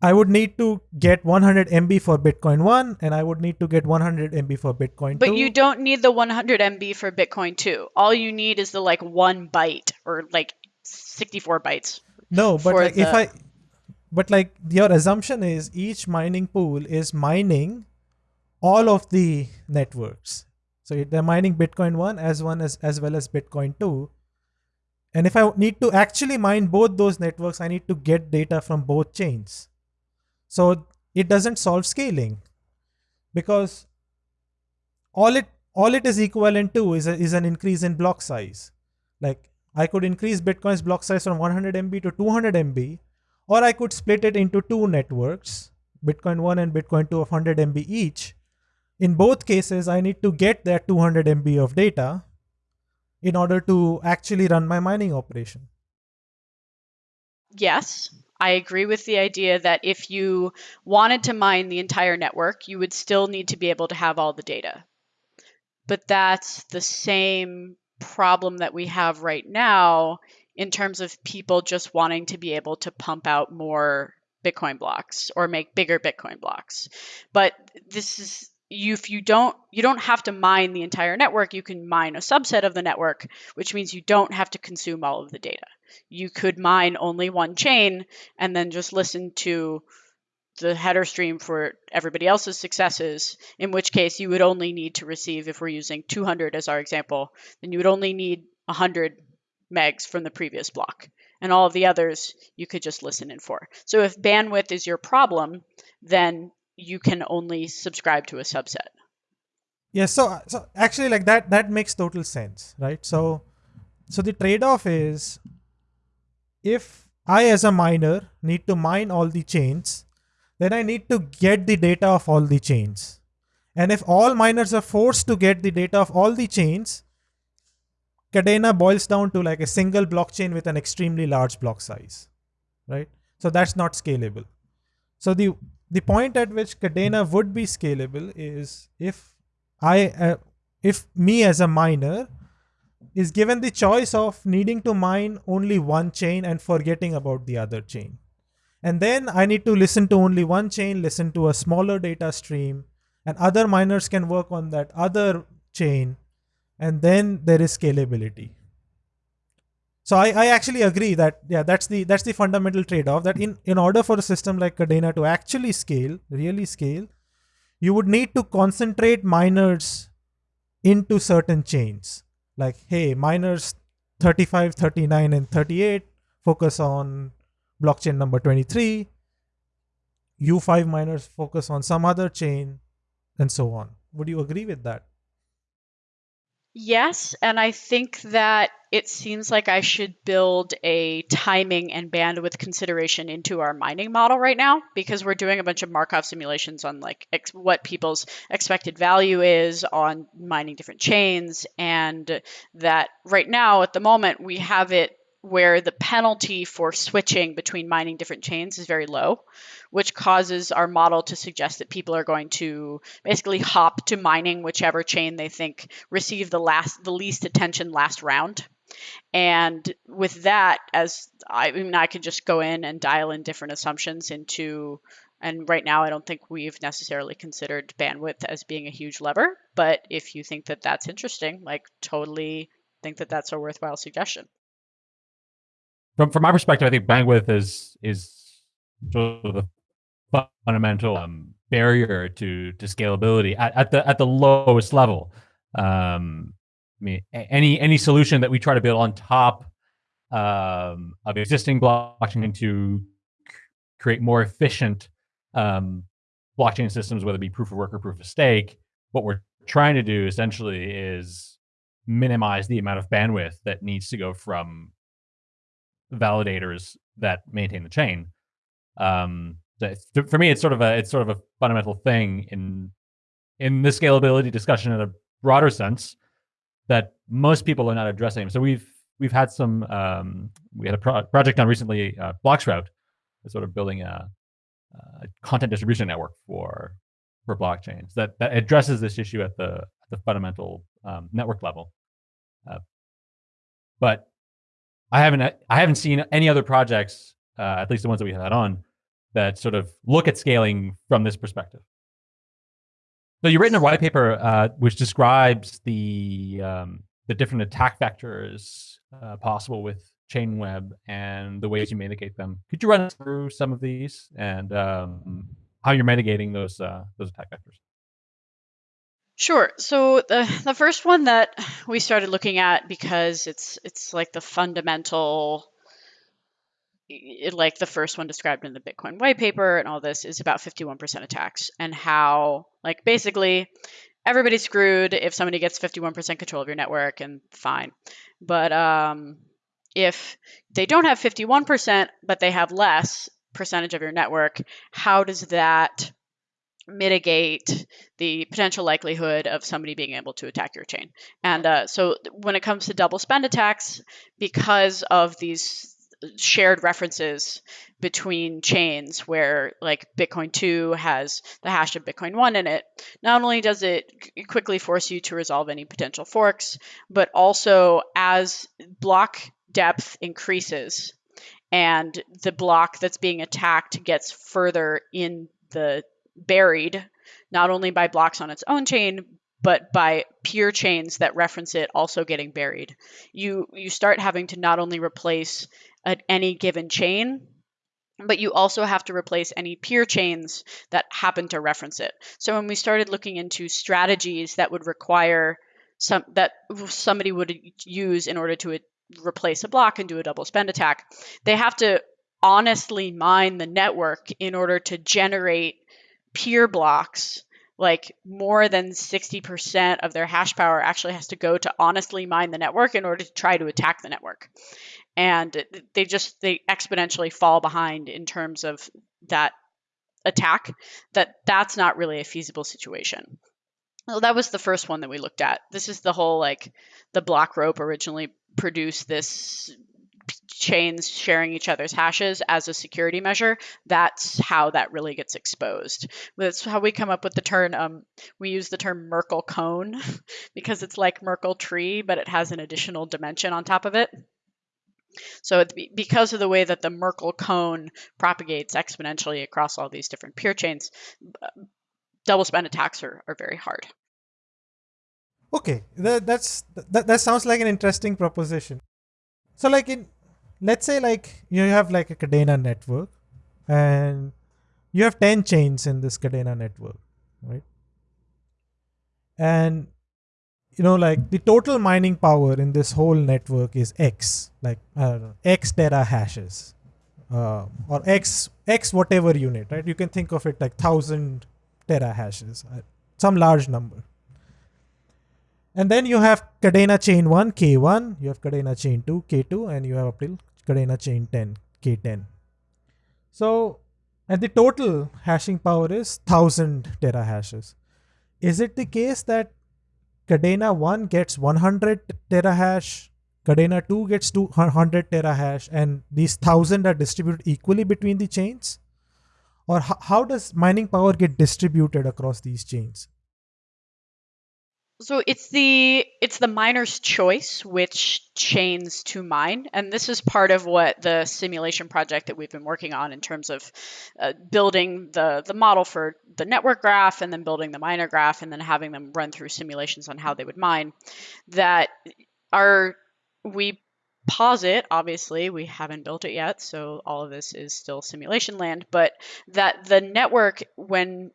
I would need to get 100 MB for Bitcoin 1 and I would need to get 100 MB for Bitcoin 2. But you don't need the 100 MB for Bitcoin 2. All you need is the like 1 byte or like 64 bytes. No, but like if I but like your assumption is each mining pool is mining all of the networks. So they're mining Bitcoin 1 as one as as well as Bitcoin 2. And if I need to actually mine both those networks, I need to get data from both chains. So it doesn't solve scaling because all it all it is equivalent to is a, is an increase in block size. Like I could increase Bitcoin's block size from 100 MB to 200 MB, or I could split it into two networks, Bitcoin 1 and Bitcoin 2 of 100 MB each. In both cases, I need to get that 200 MB of data in order to actually run my mining operation. Yes, I agree with the idea that if you wanted to mine the entire network, you would still need to be able to have all the data. But that's the same problem that we have right now in terms of people just wanting to be able to pump out more Bitcoin blocks or make bigger Bitcoin blocks. But this is if you don't you don't have to mine the entire network, you can mine a subset of the network, which means you don't have to consume all of the data you could mine only one chain and then just listen to the header stream for everybody else's successes, in which case you would only need to receive, if we're using 200 as our example, then you would only need 100 megs from the previous block. And all of the others you could just listen in for. So if bandwidth is your problem, then you can only subscribe to a subset. Yeah, so so actually like that that makes total sense, right? So so the trade-off is if I as a miner need to mine all the chains, then I need to get the data of all the chains. And if all miners are forced to get the data of all the chains, Kadena boils down to like a single blockchain with an extremely large block size, right? So that's not scalable. So the the point at which Kadena would be scalable is if I uh, if me as a miner is given the choice of needing to mine only one chain and forgetting about the other chain. And then I need to listen to only one chain, listen to a smaller data stream, and other miners can work on that other chain. And then there is scalability. So I, I actually agree that yeah that's the that's the fundamental trade-off that in, in order for a system like Kadena to actually scale, really scale, you would need to concentrate miners into certain chains. Like hey miners 35 39 and 38 focus on blockchain number 23 u5 miners focus on some other chain and so on. Would you agree with that Yes, and I think that it seems like I should build a timing and bandwidth consideration into our mining model right now because we're doing a bunch of Markov simulations on like ex- what people's expected value is on mining different chains and that right now at the moment we have it where the penalty for switching between mining different chains is very low, which causes our model to suggest that people are going to basically hop to mining whichever chain they think received the last the least attention last round. And with that, as I, I mean, I could just go in and dial in different assumptions into and right now, I don't think we've necessarily considered bandwidth as being a huge lever. But if you think that that's interesting, like totally think that that's a worthwhile suggestion. From from my perspective, I think bandwidth is is sort of the fundamental um, barrier to to scalability at, at the at the lowest level. Um, I mean, any any solution that we try to build on top um, of existing blockchain to create more efficient um, blockchain systems, whether it be proof of work or proof of stake, what we're trying to do essentially is minimize the amount of bandwidth that needs to go from validators that maintain the chain. Um, for me, it's sort of a it's sort of a fundamental thing in in the scalability discussion in a broader sense that most people are not addressing. So we've we've had some um, we had a pro- project on recently, uh, Bloxroute, sort of building a uh, content distribution network for for blockchains that that addresses this issue at the the fundamental um, network level. Uh, but I haven't I haven't seen any other projects, uh, at least the ones that we had on, that sort of look at scaling from this perspective. So you've written a white paper uh, which describes the um, the different attack vectors uh, possible with Chainweb and the ways you mitigate them. Could you run through some of these and um, how you're mitigating those uh, those attack vectors? Sure. So the the first one that we started looking at because it's it's like the fundamental like the first one described in the Bitcoin white paper and all this is about 51% attacks and how like basically everybody's screwed if somebody gets 51% control of your network and fine. But um, if they don't have 51% but they have less percentage of your network, how does that mitigate the potential likelihood of somebody being able to attack your chain. And uh, so when it comes to double spend attacks, because of these shared references between chains where like Bitcoin 2 has the hash of Bitcoin 1 in it, not only does it quickly force you to resolve any potential forks, but also as block depth increases and the block that's being attacked gets further in the buried, not only by blocks on its own chain, but by peer chains that reference it also getting buried. You you start having to not only replace at any given chain, but you also have to replace any peer chains that happen to reference it. So when we started looking into strategies that would require some that somebody would use in order to replace a block and do a double spend attack, they have to honestly mine the network in order to generate peer blocks like more than 60% of their hash power actually has to go to honestly mine the network in order to try to attack the network. And they just they exponentially fall behind in terms of that attack that that's not really a feasible situation. Well that was the first one that we looked at. This is the whole like the block rope originally produced this chains sharing each other's hashes as a security measure, that's how that really gets exposed. That's how we come up with the term. Um, we use the term Merkle cone because it's like Merkle tree, but it has an additional dimension on top of it. So because of the way that the Merkle cone propagates exponentially across all these different peer chains, double spend attacks are, are very hard. Okay, that, that's that, that sounds like an interesting proposition. So like in let's say like you have like a Kadena network and you have 10 chains in this Kadena network, right? And you know like the total mining power in this whole network is X, like know, X tera hashes. Uh, or X X whatever unit, right? You can think of it like thousand tera hashes, uh, some large number. And then you have Kadena chain 1, K1, you have Kadena chain 2, K2, and you have up till Kadena chain 10, K10. So, and the total hashing power is 1000 terahashes. Is it the case that Kadena 1 gets 100 terahash, Kadena 2 gets 200 terahash, and these 1000 are distributed equally between the chains? Or how does mining power get distributed across these chains? So it's the it's the miner's choice which chains to mine, and this is part of what the simulation project that we've been working on in terms of uh, building the the model for the network graph, and then building the miner graph, and then having them run through simulations on how they would mine. That are we posit obviously we haven't built it yet so all of this is still simulation land but that the network when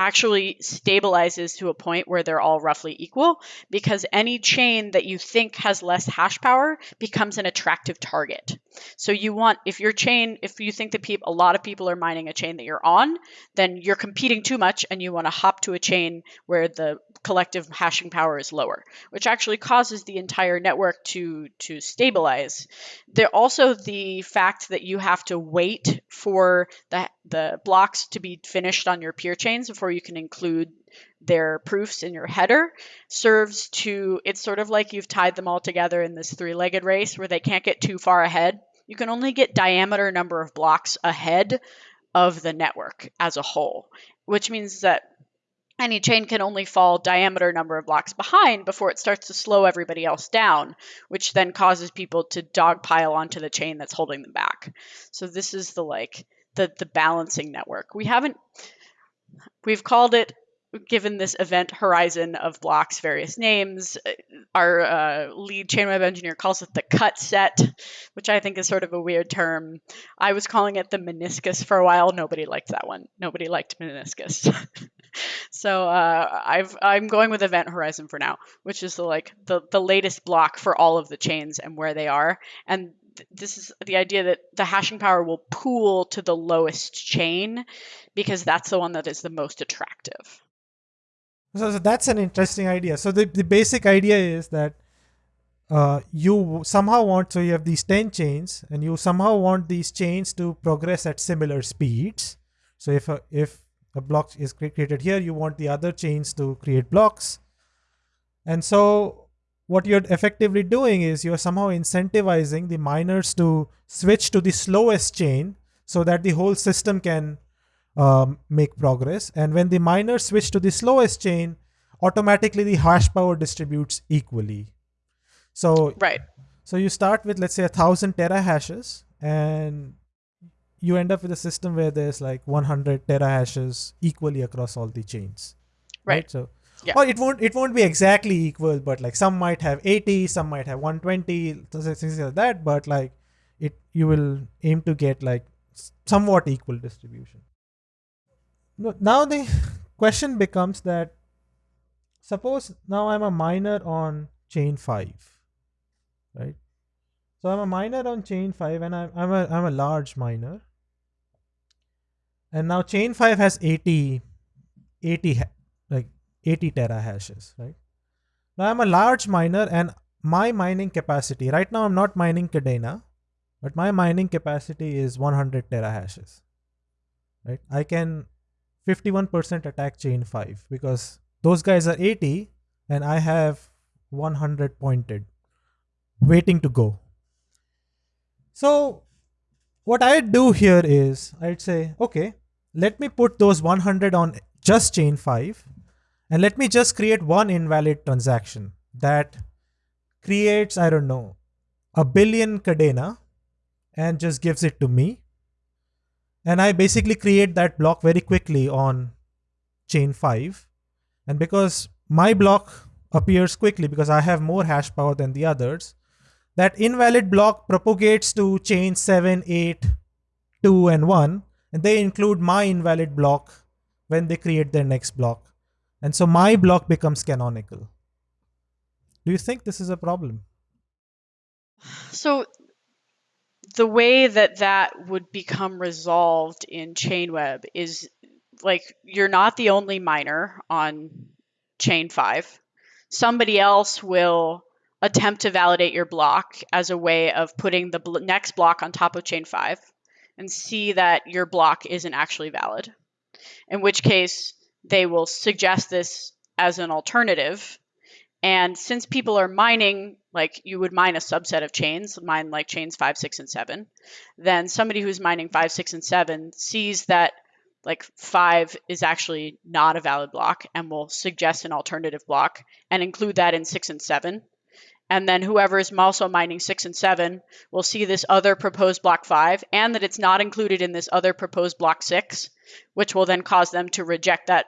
actually stabilizes to a point where they're all roughly equal because any chain that you think has less hash power becomes an attractive target. So you want if your chain if you think that people a lot of people are mining a chain that you're on, then you're competing too much and you want to hop to a chain where the collective hashing power is lower, which actually causes the entire network to to stabilize. There also the fact that you have to wait for the the blocks to be finished on your peer chains before you can include their proofs in your header serves to it's sort of like you've tied them all together in this three-legged race where they can't get too far ahead. You can only get diameter number of blocks ahead of the network as a whole, which means that any chain can only fall diameter number of blocks behind before it starts to slow everybody else down, which then causes people to dogpile onto the chain that's holding them back. So this is the like the the balancing network. We haven't we've called it given this event horizon of blocks various names our uh, lead chainweb engineer calls it the cut set which i think is sort of a weird term. I was calling it the meniscus for a while. Nobody liked that one. Nobody liked meniscus. So uh, I've, i'm going with event horizon for now which is the like the, the latest block for all of the chains and where they are. And this is the idea that the hashing power will pool to the lowest chain because that's the one that is the most attractive So, so that's an interesting idea. So the, the basic idea is that uh, you somehow want so you have these 10 chains and you somehow want these chains to progress at similar speeds. So if a, if a block is created here, you want the other chains to create blocks. And so what you're effectively doing is you're somehow incentivizing the miners to switch to the slowest chain so that the whole system can um, make progress. And when the miners switch to the slowest chain, automatically the hash power distributes equally. So right so you start with let's say a thousand terahashes, and you end up with a system where there's like 100 terahashes equally across all the chains. right So Yeah. it won't it won't be exactly equal, but like some might have 80, some might have 120, things like that. But like it, you will aim to get like somewhat equal distribution. Now the question becomes that suppose now I'm a miner on chain five, right? So I'm a miner on chain five, and I'm I'm a I'm a large miner. And now chain five has 80, 80 like 80 terahashes, right? Now I'm a large miner, and my mining capacity right now I'm not mining Kadena, but my mining capacity is 100 terahashes, right? I can 51% attack chain 5 because those guys are 80 and I have 100 pointed waiting to go. So, what I'd do here is I'd say, okay, let me put those 100 on just chain 5 and let me just create one invalid transaction that creates, I don't know, a billion Kadena and just gives it to me. And I basically create that block very quickly on chain 5. And because my block appears quickly because I have more hash power than the others, that invalid block propagates to chain 7, 8, 2, and 1. And they include my invalid block when they create their next block. And so my block becomes canonical. Do you think this is a problem? So the way that that would become resolved in Chainweb is like you're not the only miner on chain 5. Somebody else will attempt to validate your block as a way of putting the bl- next block on top of chain 5 and see that your block isn't actually valid. In which case they will suggest this as an alternative and since people are mining, like you would mine a subset of chains, mine like chains five, six, and seven, then somebody who's mining five, six, and seven sees that like five is actually not a valid block and will suggest an alternative block and include that in six and seven. And then whoever is also mining six and seven will see this other proposed block five and that it's not included in this other proposed block six, which will then cause them to reject that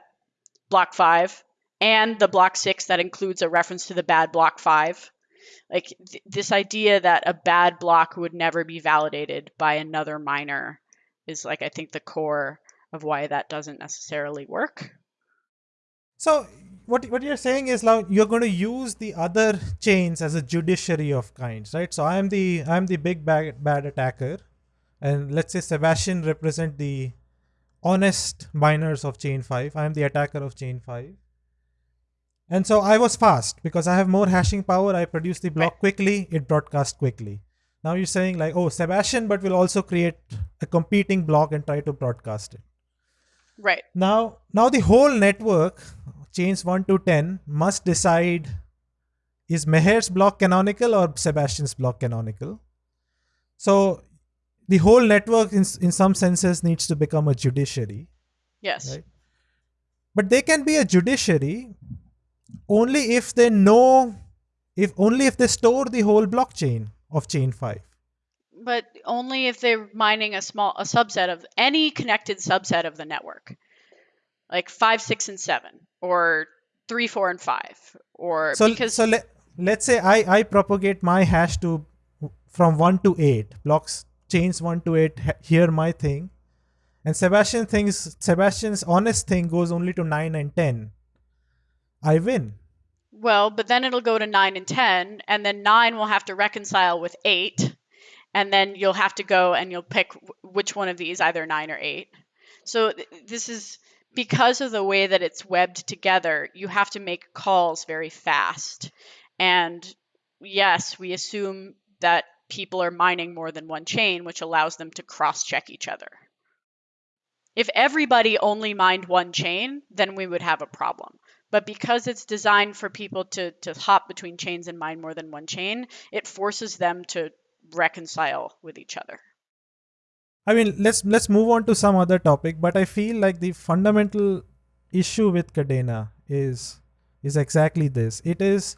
block five and the block six that includes a reference to the bad block five. Like th- this idea that a bad block would never be validated by another miner is like I think the core of why that doesn't necessarily work. So what what you're saying is now you're going to use the other chains as a judiciary of kinds, right? So I'm the I'm the big bad, bad attacker, and let's say Sebastian represent the honest miners of chain five. I'm the attacker of chain five. And so I was fast because I have more hashing power. I produce the block quickly. It broadcasts quickly. Now you're saying like, oh, Sebastian, but we'll also create a competing block and try to broadcast it. Right. Now, now the whole network, chains 1 to 10, must decide is Meher's block canonical or Sebastian's block canonical. So the whole network, in in some senses, needs to become a judiciary. Yes. Right. But they can be a judiciary only if they know, if only if they store the whole blockchain of chain five. But only if they're mining a small a subset of any connected subset of the network. Like five, six, and seven, or three, four, and five. Or So because so let let's say I I propagate my hash to from one to eight blocks chains one to eight. he- Hear my thing, and Sebastian thinks Sebastian's honest thing goes only to nine and ten. I win. Well, but then it'll go to 9 and 10, and then 9 will have to reconcile with 8, and then you'll have to go and you'll pick wh- which one of these, either 9 or 8. So th- this is because of the way that it's webbed together, you have to make calls very fast. And yes, we assume that people are mining more than one chain, which allows them to cross check each other. If everybody only mined one chain, then we would have a problem. But because it's designed for people to, to hop between chains and mine more than one chain, it forces them to reconcile with each other. I mean, let's let's move on to some other topic. But I feel like the fundamental issue with Kadena is is exactly this. It is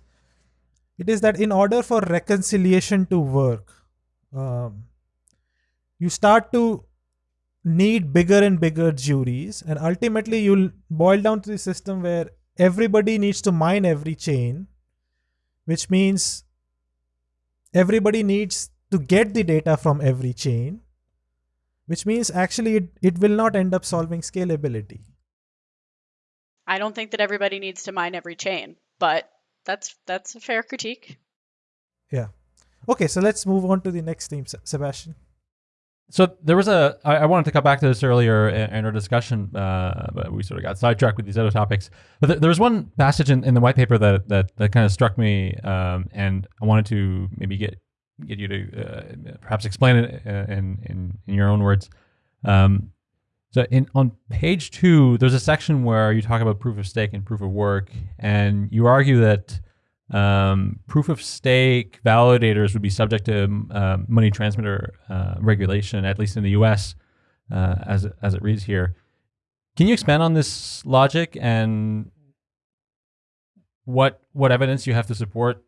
it is that in order for reconciliation to work, um, you start to need bigger and bigger juries, and ultimately you'll boil down to the system where everybody needs to mine every chain, which means everybody needs to get the data from every chain which means actually it, it will not end up solving scalability. I don't think that everybody needs to mine every chain, but that's that's a fair critique. Yeah. Okay, so let's move on to the next theme, Sebastian. So there was a. I, I wanted to come back to this earlier in, in our discussion, uh, but we sort of got sidetracked with these other topics. But th- there was one passage in, in the white paper that that, that kind of struck me, um, and I wanted to maybe get get you to uh, perhaps explain it uh, in in, in your own words. Um, so in on page two, there's a section where you talk about proof of stake and proof of work, and you argue that um, proof of stake validators would be subject to uh, money transmitter uh, regulation, at least in the U.S. Uh, as as it reads here. Can you expand on this logic and what what evidence you have to support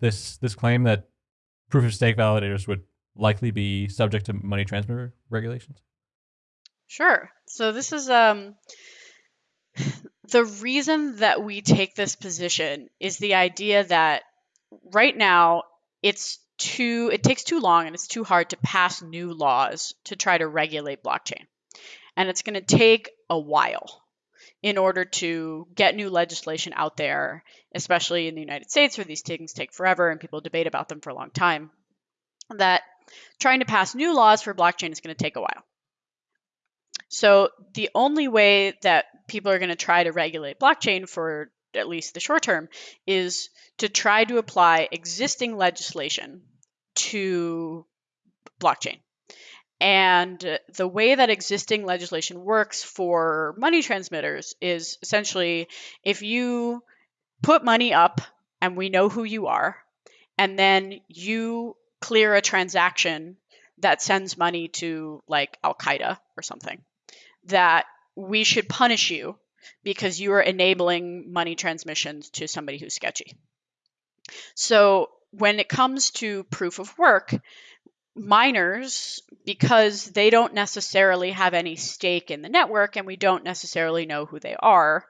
this this claim that proof of stake validators would likely be subject to money transmitter regulations? Sure. So this is um the reason that we take this position is the idea that right now it's too it takes too long and it's too hard to pass new laws to try to regulate blockchain. And it's going to take a while in order to get new legislation out there, especially in the United States where these things take forever and people debate about them for a long time. That trying to pass new laws for blockchain is going to take a while. So the only way that people are going to try to regulate blockchain for at least the short term is to try to apply existing legislation to blockchain. And the way that existing legislation works for money transmitters is essentially if you put money up and we know who you are, and then you clear a transaction that sends money to like Al Qaeda or something, that we should punish you because you are enabling money transmissions to somebody who's sketchy. So when it comes to proof of work, miners, because they don't necessarily have any stake in the network and we don't necessarily know who they are,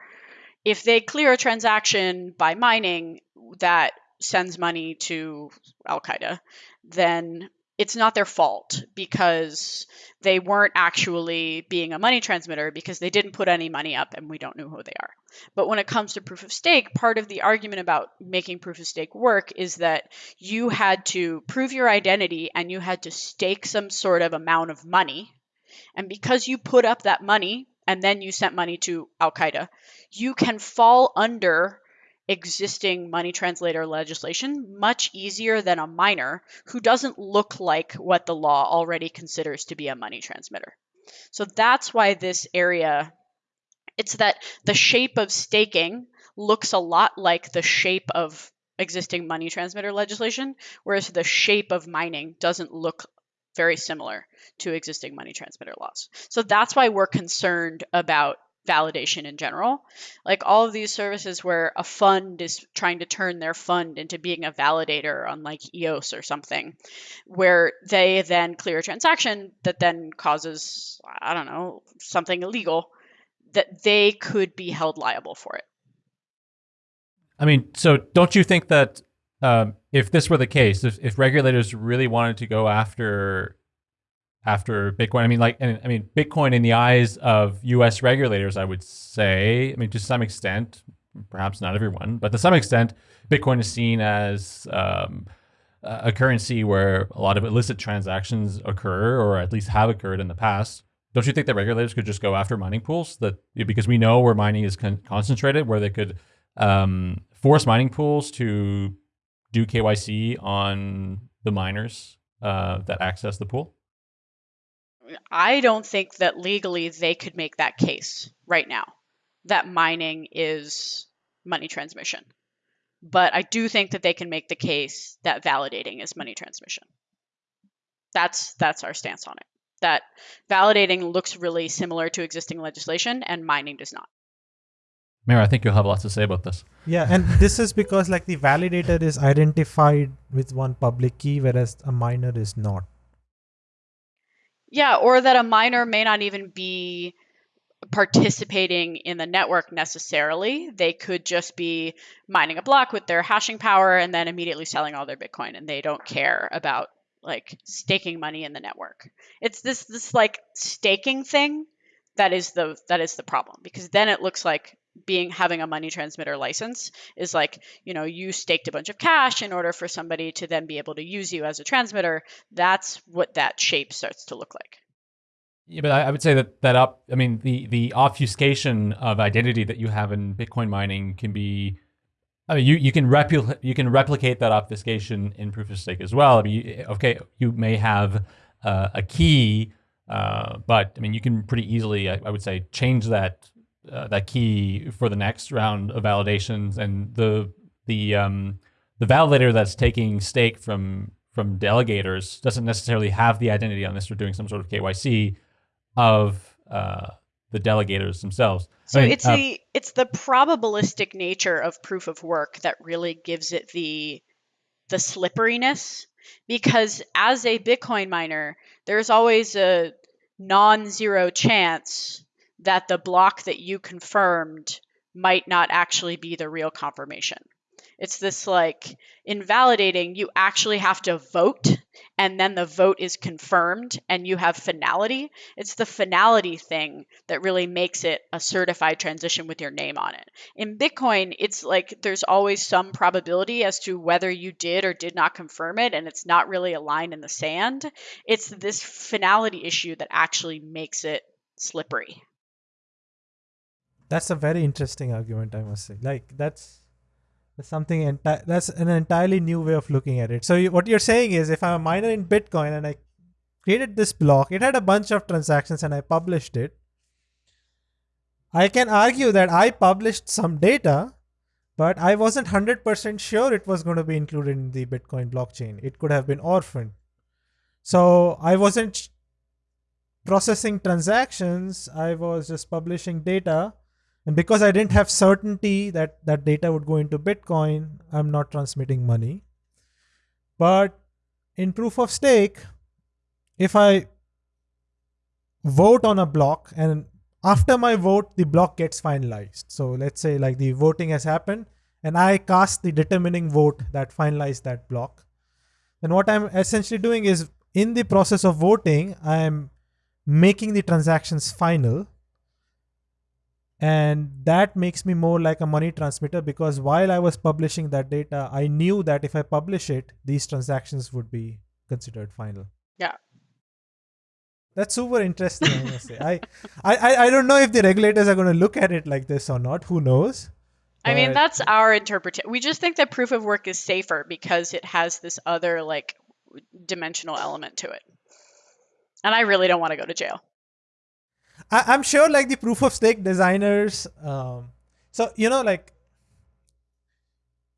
if they clear a transaction by mining that sends money to Al Qaeda, then it's not their fault because they weren't actually being a money transmitter because they didn't put any money up and we don't know who they are. But when it comes to proof of stake, part of the argument about making proof of stake work is that you had to prove your identity and you had to stake some sort of amount of money. And because you put up that money and then you sent money to Al Qaeda, you can fall under existing money transmitter legislation much easier than a miner who doesn't look like what the law already considers to be a money transmitter. So that's why this area it's that the shape of staking looks a lot like the shape of existing money transmitter legislation whereas the shape of mining doesn't look very similar to existing money transmitter laws. So that's why we're concerned about validation in general. Like all of these services where a fund is trying to turn their fund into being a validator on like EOS or something, where they then clear a transaction that then causes, I don't know, something illegal, that they could be held liable for it. I mean, so don't you think that um, if this were the case, if, if regulators really wanted to go after after Bitcoin, I mean, like, I mean, Bitcoin in the eyes of U.S. regulators, I would say, I mean, to some extent, perhaps not everyone, but to some extent, Bitcoin is seen as um, a currency where a lot of illicit transactions occur, or at least have occurred in the past. Don't you think that regulators could just go after mining pools that because we know where mining is con- concentrated, where they could um, force mining pools to do KYC on the miners uh, that access the pool? I don't think that legally they could make that case right now that mining is money transmission. But I do think that they can make the case that validating is money transmission. That's that's our stance on it. That validating looks really similar to existing legislation and mining does not. Meher, I think you'll have lots to say about this. Yeah, and this is because like the validator is identified with one public key, whereas a miner is not. Yeah, or that a miner may not even be participating in the network necessarily. They could just be mining a block with their hashing power and then immediately selling all their Bitcoin and they don't care about like staking money in the network. It's this this like staking thing that is the that is the problem because then it looks like being having a money transmitter license is like you know you staked a bunch of cash in order for somebody to then be able to use you as a transmitter that's what that shape starts to look like yeah but i, would say that that up i mean the the obfuscation of identity that you have in bitcoin mining can be I mean, you, you can replicate you can replicate that obfuscation in proof of stake as well. I mean, you, okay, you may have uh, a key, uh, but I mean, you can pretty easily, I, I would say, change that uh, that key for the next round of validations, and the the um, the validator that's taking stake from from delegators doesn't necessarily have the identity on this or doing some sort of KYC of uh, the delegators themselves. So I mean, it's uh, the it's the probabilistic nature of proof of work that really gives it the the slipperiness because as a Bitcoin miner, there's always a non-zero chance that the block that you confirmed might not actually be the real confirmation. It's this like invalidating, you actually have to vote and then the vote is confirmed and you have finality. It's the finality thing that really makes it a certified transition with your name on it. In Bitcoin, it's like there's always some probability as to whether you did or did not confirm it, and it's not really a line in the sand. It's this finality issue that actually makes it slippery. That's a very interesting argument, I must say. Like that's that's something enti- that's an entirely new way of looking at it. So you, what you're saying is, if I'm a miner in Bitcoin and I created this block, it had a bunch of transactions, and I published it. I can argue that I published some data, but I wasn't 100% sure it was going to be included in the Bitcoin blockchain. It could have been orphaned. So I wasn't processing transactions, I was just publishing data and because I didn't have certainty that that data would go into Bitcoin, I'm not transmitting money. But in proof of stake, if I vote on a block and after my vote, the block gets finalized. So let's say like the voting has happened and I cast the determining vote that finalized that block. Then what I'm essentially doing is in the process of voting, I'm making the transactions final and that makes me more like a money transmitter because while i was publishing that data i knew that if i publish it these transactions would be considered final yeah that's super interesting i must say I, I i don't know if the regulators are going to look at it like this or not who knows I mean, that's our interpretation. We just think that proof of work is safer because it has this other like dimensional element to it. And I really don't want to go to jail. I, am sure like the proof of stake designers. Um, so you know, like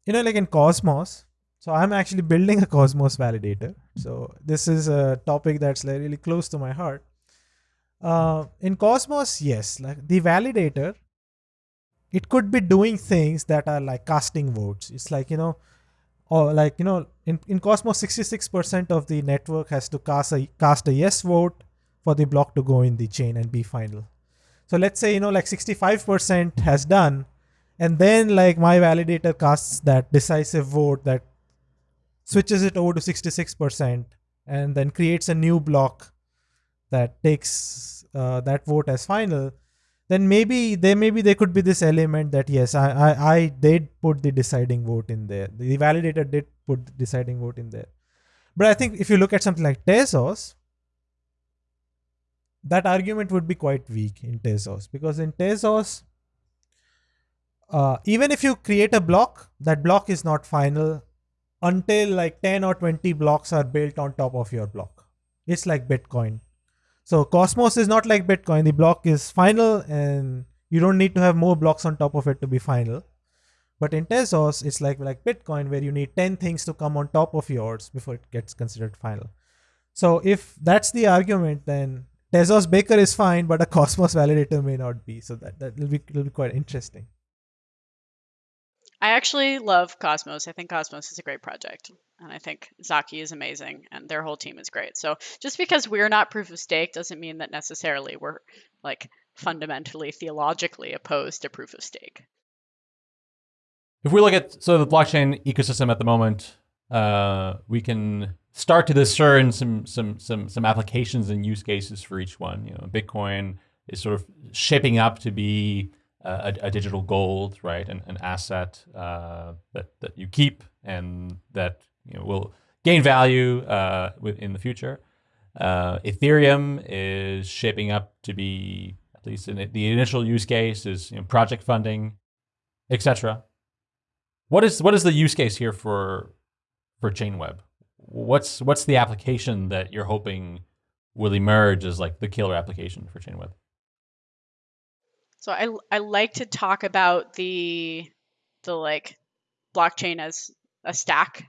you know, like in Cosmos, so I'm actually building a Cosmos validator. So this is a topic that's like really close to my heart. Uh, in Cosmos, yes, like the validator, it could be doing things that are like casting votes. It's like you know, or like you know, in in Cosmos, 66% of the network has to cast a cast a yes vote for the block to go in the chain and be final. So let's say you know like 65% has done, and then like my validator casts that decisive vote that switches it over to 66% and then creates a new block that takes uh, that vote as final then maybe there maybe there could be this element that yes I, I i did put the deciding vote in there the validator did put the deciding vote in there but i think if you look at something like tezos that argument would be quite weak in tezos because in tezos uh, even if you create a block that block is not final until like 10 or 20 blocks are built on top of your block it's like bitcoin so Cosmos is not like Bitcoin. The block is final and you don't need to have more blocks on top of it to be final. But in Tezos, it's like like Bitcoin where you need 10 things to come on top of yours before it gets considered final. So if that's the argument, then Tezos Baker is fine, but a Cosmos validator may not be. So that, that will be, will be quite interesting. I actually love Cosmos. I think Cosmos is a great project. And I think Zaki is amazing and their whole team is great. So just because we're not proof of stake doesn't mean that necessarily we're like fundamentally theologically opposed to proof of stake. If we look at so the blockchain ecosystem at the moment, uh, we can start to discern some some some some applications and use cases for each one. You know, Bitcoin is sort of shaping up to be a, a, digital gold, right? An, an asset uh, that that you keep and that you know, will gain value uh, in the future. Uh, Ethereum is shaping up to be at least in the initial use case is you know, project funding, etc. What is what is the use case here for for Chainweb? What's what's the application that you're hoping will emerge as like the killer application for Chainweb? So I I like to talk about the the like blockchain as a stack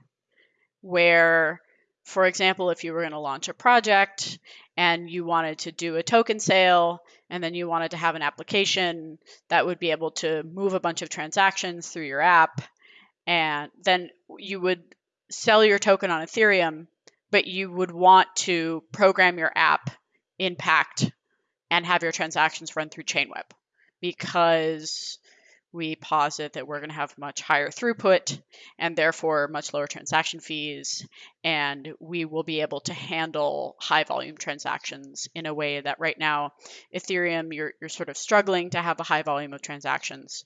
where for example, if you were going to launch a project and you wanted to do a token sale and then you wanted to have an application that would be able to move a bunch of transactions through your app and then you would sell your token on Ethereum, but you would want to program your app in Pact and have your transactions run through Chainweb because we posit that we're going to have much higher throughput and therefore much lower transaction fees. And we will be able to handle high volume transactions in a way that right now, Ethereum, you're, you're sort of struggling to have a high volume of transactions.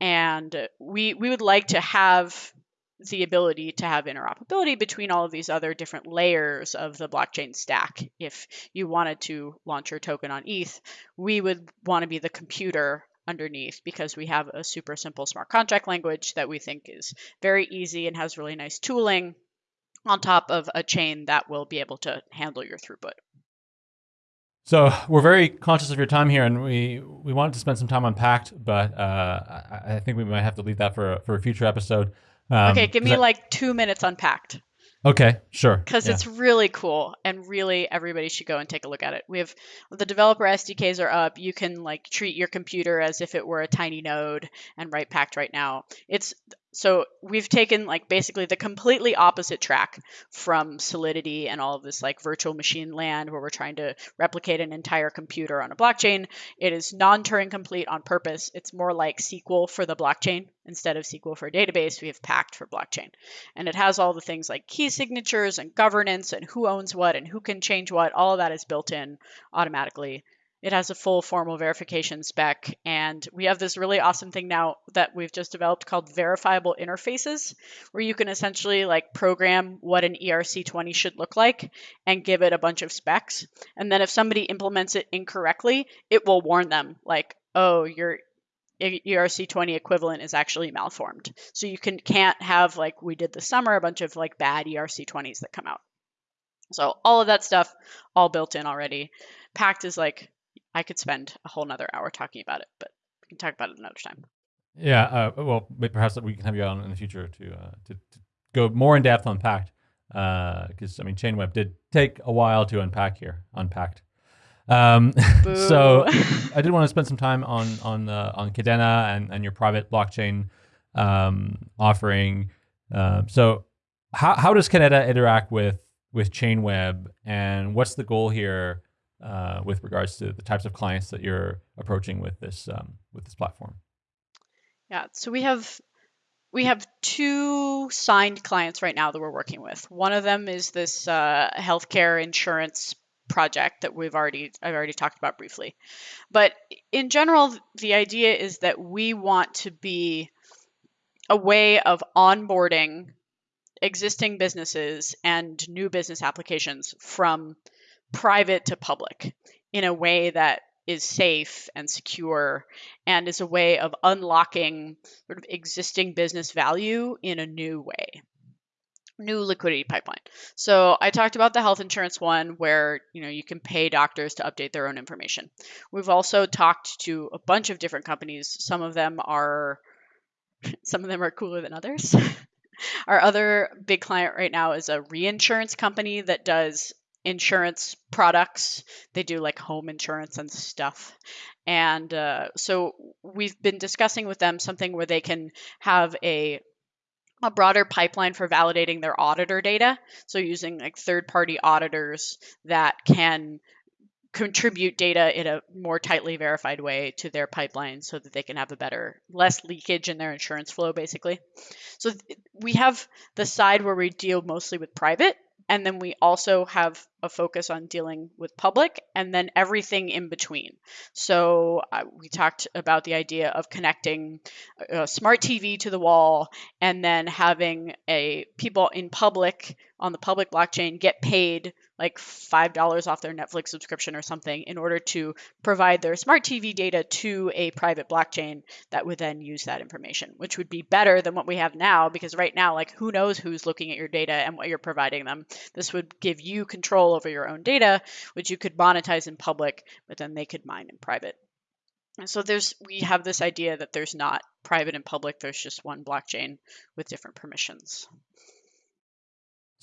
And we, we would like to have the ability to have interoperability between all of these other different layers of the blockchain stack. If you wanted to launch your token on ETH, we would want to be the computer underneath because we have a super simple smart contract language that we think is very easy and has really nice tooling on top of a chain that will be able to handle your throughput. So we're very conscious of your time here, and we we wanted to spend some time on Pact, but uh, I, I, think we might have to leave that for for a future episode. Um, okay, give me I, like two minutes unpacked. Okay, sure. Because yeah. it's really cool and really everybody should go and take a look at it. We have the developer SDKs are up. You can like treat your computer as if it were a tiny node and write Pact right now. It's so we've taken like basically the completely opposite track from Solidity and all of this like virtual machine land where we're trying to replicate an entire computer on a blockchain. It is non-Turing complete on purpose. It's more like SQL for the blockchain instead of SQL for a database. We have Pact for blockchain, and it has all the things like key signatures and governance and who owns what and who can change what. All of that is built in automatically it has a full formal verification spec. And we have this really awesome thing now that we've just developed called verifiable interfaces, where you can essentially like program what an ERC20 should look like and give it a bunch of specs. And then if somebody implements it incorrectly, it will warn them like, oh, your ERC20 equivalent is actually malformed. So you can can't have like we did this summer a bunch of like bad ERC20s that come out. So all of that stuff all built in already. Pact is like I could spend a whole nother hour talking about it, but we can talk about it another time. Yeah, uh, well, perhaps we can have you on in the future to uh, to, to go more in depth on Pact, because I mean, Chainweb did take a while to unpack here, unpacked. Um, so I did want to spend some time on on uh, on Kadena and, and your private blockchain um, offering. Um, so how how does Kadena interact with with Chainweb, and what's the goal here uh, with regards to the types of clients that you're approaching with this um, with this platform? Yeah, so we have we have two signed clients right now that we're working with. One of them is this uh, healthcare insurance project that we've already I've already talked about briefly. But in general, the idea is that we want to be a way of onboarding existing businesses and new business applications from private to public in a way that is safe and secure and is a way of unlocking sort of existing business value in a new way. New liquidity pipeline. So i talked about the health insurance one where you know you can pay doctors to update their own information. We've also talked to a bunch of different companies. Some of them are some of them are cooler than others. Our other big client right now is a reinsurance company that does insurance products. They do like home insurance and stuff. And uh, so we've been discussing with them something where they can have a a broader pipeline for validating their auditor data. So using like third party auditors that can contribute data in a more tightly verified way to their pipeline so that they can have a better less leakage in their insurance flow basically so we have the side where we deal mostly with private and then we also have a focus on dealing with public and then everything in between. So uh, we talked about the idea of connecting a smart tv to the wall and then having a people in public on the public blockchain get paid like $5 off their Netflix subscription or something in order to provide their smart TV data to a private blockchain that would then use that information, which would be better than what we have now because right now, like, who knows who's looking at your data and what you're providing them. This would give you control over your own data, which you could monetize in public, but then they could mine in private. And so there's we have this idea that there's not private and public, there's just one blockchain with different permissions.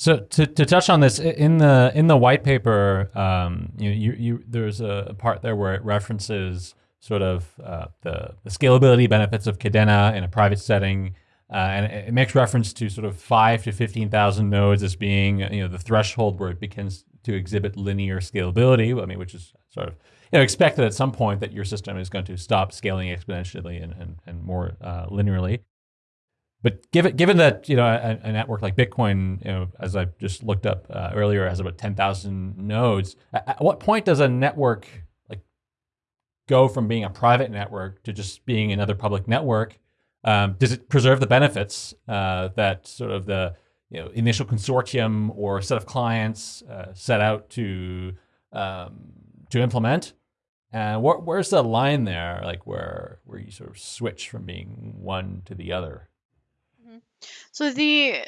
So to, to touch on this in the in the white paper, um, you, you you there's a part there where it references sort of uh, the, the scalability benefits of Kadena in a private setting, uh, and it, it makes reference to sort of five to fifteen thousand nodes as being you know the threshold where it begins to exhibit linear scalability. I mean, which is sort of you know expected at some point that your system is going to stop scaling exponentially and and, and more uh, linearly. But given given that you know a, a, network like Bitcoin, you know, as I just looked up uh, earlier, has about ten thousand nodes. At, at, what point does a network like go from being a private network to just being another public network? Um, does it preserve the benefits uh, that sort of the you know initial consortium or set of clients uh, set out to um, to implement? And wh- where's the line there, like where where you sort of switch from being one to the other? So the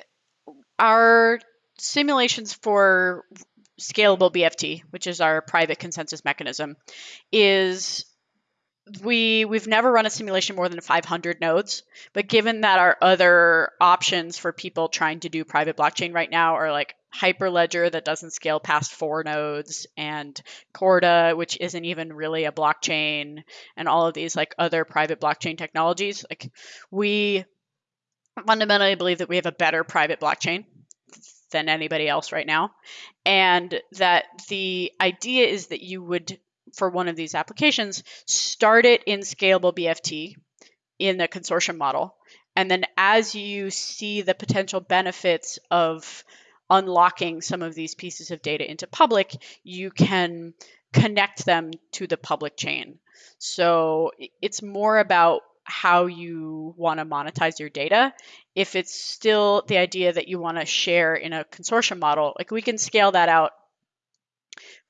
our simulations for scalable BFT, which is our private consensus mechanism, is we we've never run a simulation more than 500 nodes but given that our other options for people trying to do private blockchain right now are like hyperledger that doesn't scale past four nodes and corda which isn't even really a blockchain and all of these like other private blockchain technologies like we fundamentally I believe that we have a better private blockchain than anybody else right now. And that the idea is that you would, for one of these applications, start it in scalable BFT in the consortium model. And then as you see the potential benefits of unlocking some of these pieces of data into public, you can connect them to the public chain. So it's more about how you want to monetize your data. If it's still the idea that you want to share in a consortium model, like we can scale that out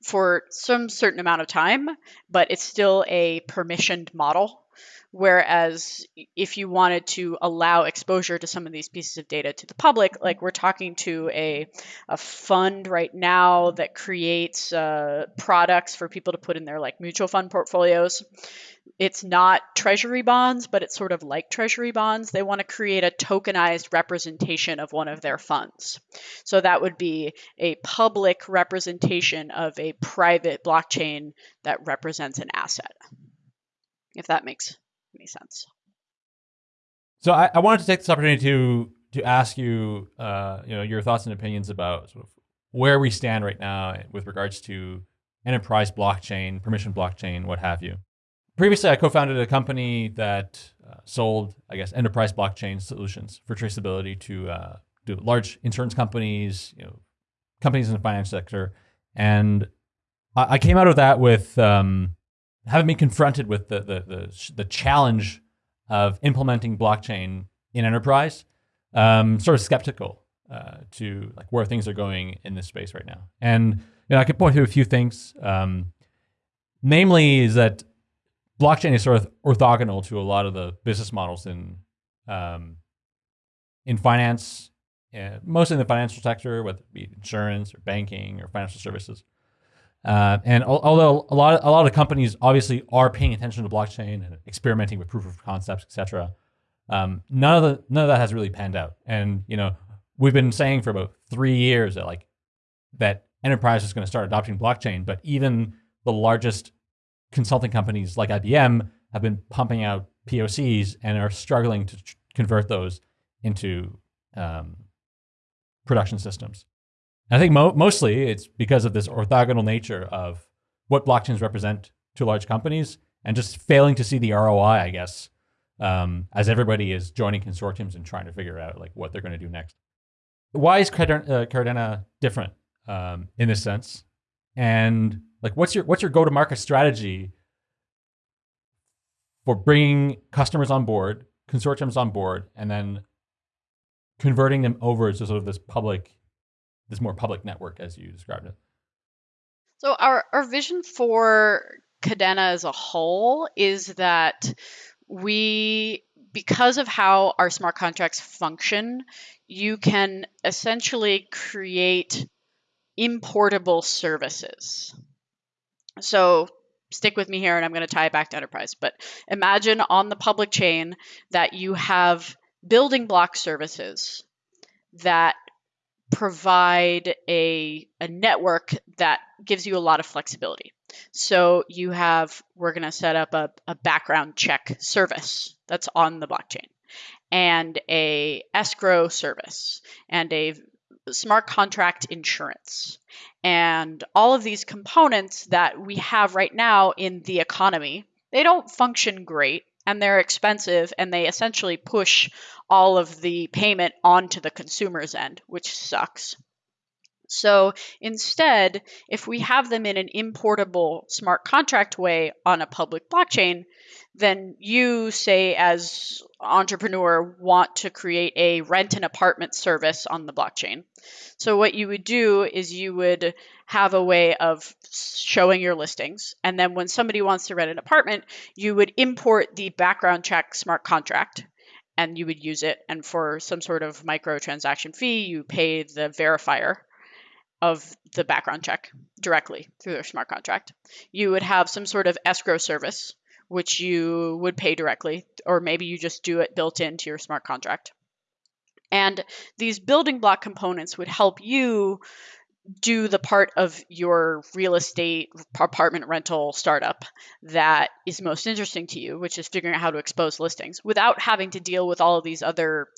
for some certain amount of time, but it's still a permissioned model. Whereas if you wanted to allow exposure to some of these pieces of data to the public, like we're talking to a, a fund right now that creates uh, products for people to put in their like mutual fund portfolios it's not treasury bonds, but it's sort of like treasury bonds. They want to create a tokenized representation of one of their funds. So that would be a public representation of a private blockchain that represents an asset, if that makes any sense. So I, I wanted to take this opportunity to to ask you, uh, you know, your thoughts and opinions about sort of where we stand right now with regards to enterprise blockchain, permission blockchain, what have you. Previously, I co-founded a company that uh, sold, I guess, enterprise blockchain solutions for traceability to uh, to large insurance companies, you know, companies in the finance sector, and I, I came out of that with um, having been confronted with the the the, the challenge of implementing blockchain in enterprise, um, sort of skeptical uh, to like where things are going in this space right now. And you know, I could point to a few things. Um, namely, is that blockchain is sort of orthogonal to a lot of the business models in um, in finance, uh, mostly in the financial sector, whether it be insurance or banking or financial services. Uh, and al- although a lot of, a lot of companies obviously are paying attention to blockchain and experimenting with proof of concepts, etc., um, none of the none of that has really panned out. And you know, we've been saying for about three years that like that enterprise is going to start adopting blockchain, but even the largest consulting companies like IBM have been pumping out POCs and are struggling to convert those into um, production systems. And I think mo- mostly it's because of this orthogonal nature of what blockchains represent to large companies and just failing to see the ROI, I guess, um, as everybody is joining consortiums and trying to figure out like what they're going to do next. Why is Kadena, uh, different um, in this sense? And like, what's your what's your go to market strategy for bringing customers on board, consortiums on board, and then converting them over to sort of this public, this more public network as you described it? So our, our vision for Cadena as a whole is that we because of how our smart contracts function, you can essentially create importable services. So stick with me here and I'm going to tie it back to enterprise. But imagine on the public chain that you have building block services that provide a, a network that gives you a lot of flexibility. So you have, we're going to set up a, a background check service that's on the blockchain and a escrow service and a smart contract insurance and all of these components that we have right now in the economy they don't function great and they're expensive and they essentially push all of the payment onto the consumer's end which sucks so instead, if we have them in an importable smart contract way on a public blockchain, then you say as entrepreneur want to create a rent an apartment service on the blockchain. So what you would do is you would have a way of showing your listings and then when somebody wants to rent an apartment, you would import the background check smart contract and you would use it and for some sort of micro transaction fee, you pay the verifier of the background check directly through their smart contract. You would have some sort of escrow service, which you would pay directly, or maybe you just do it built into your smart contract. And these building block components would help you do the part of your real estate apartment rental startup that is most interesting to you, which is figuring out how to expose listings without having to deal with all of these other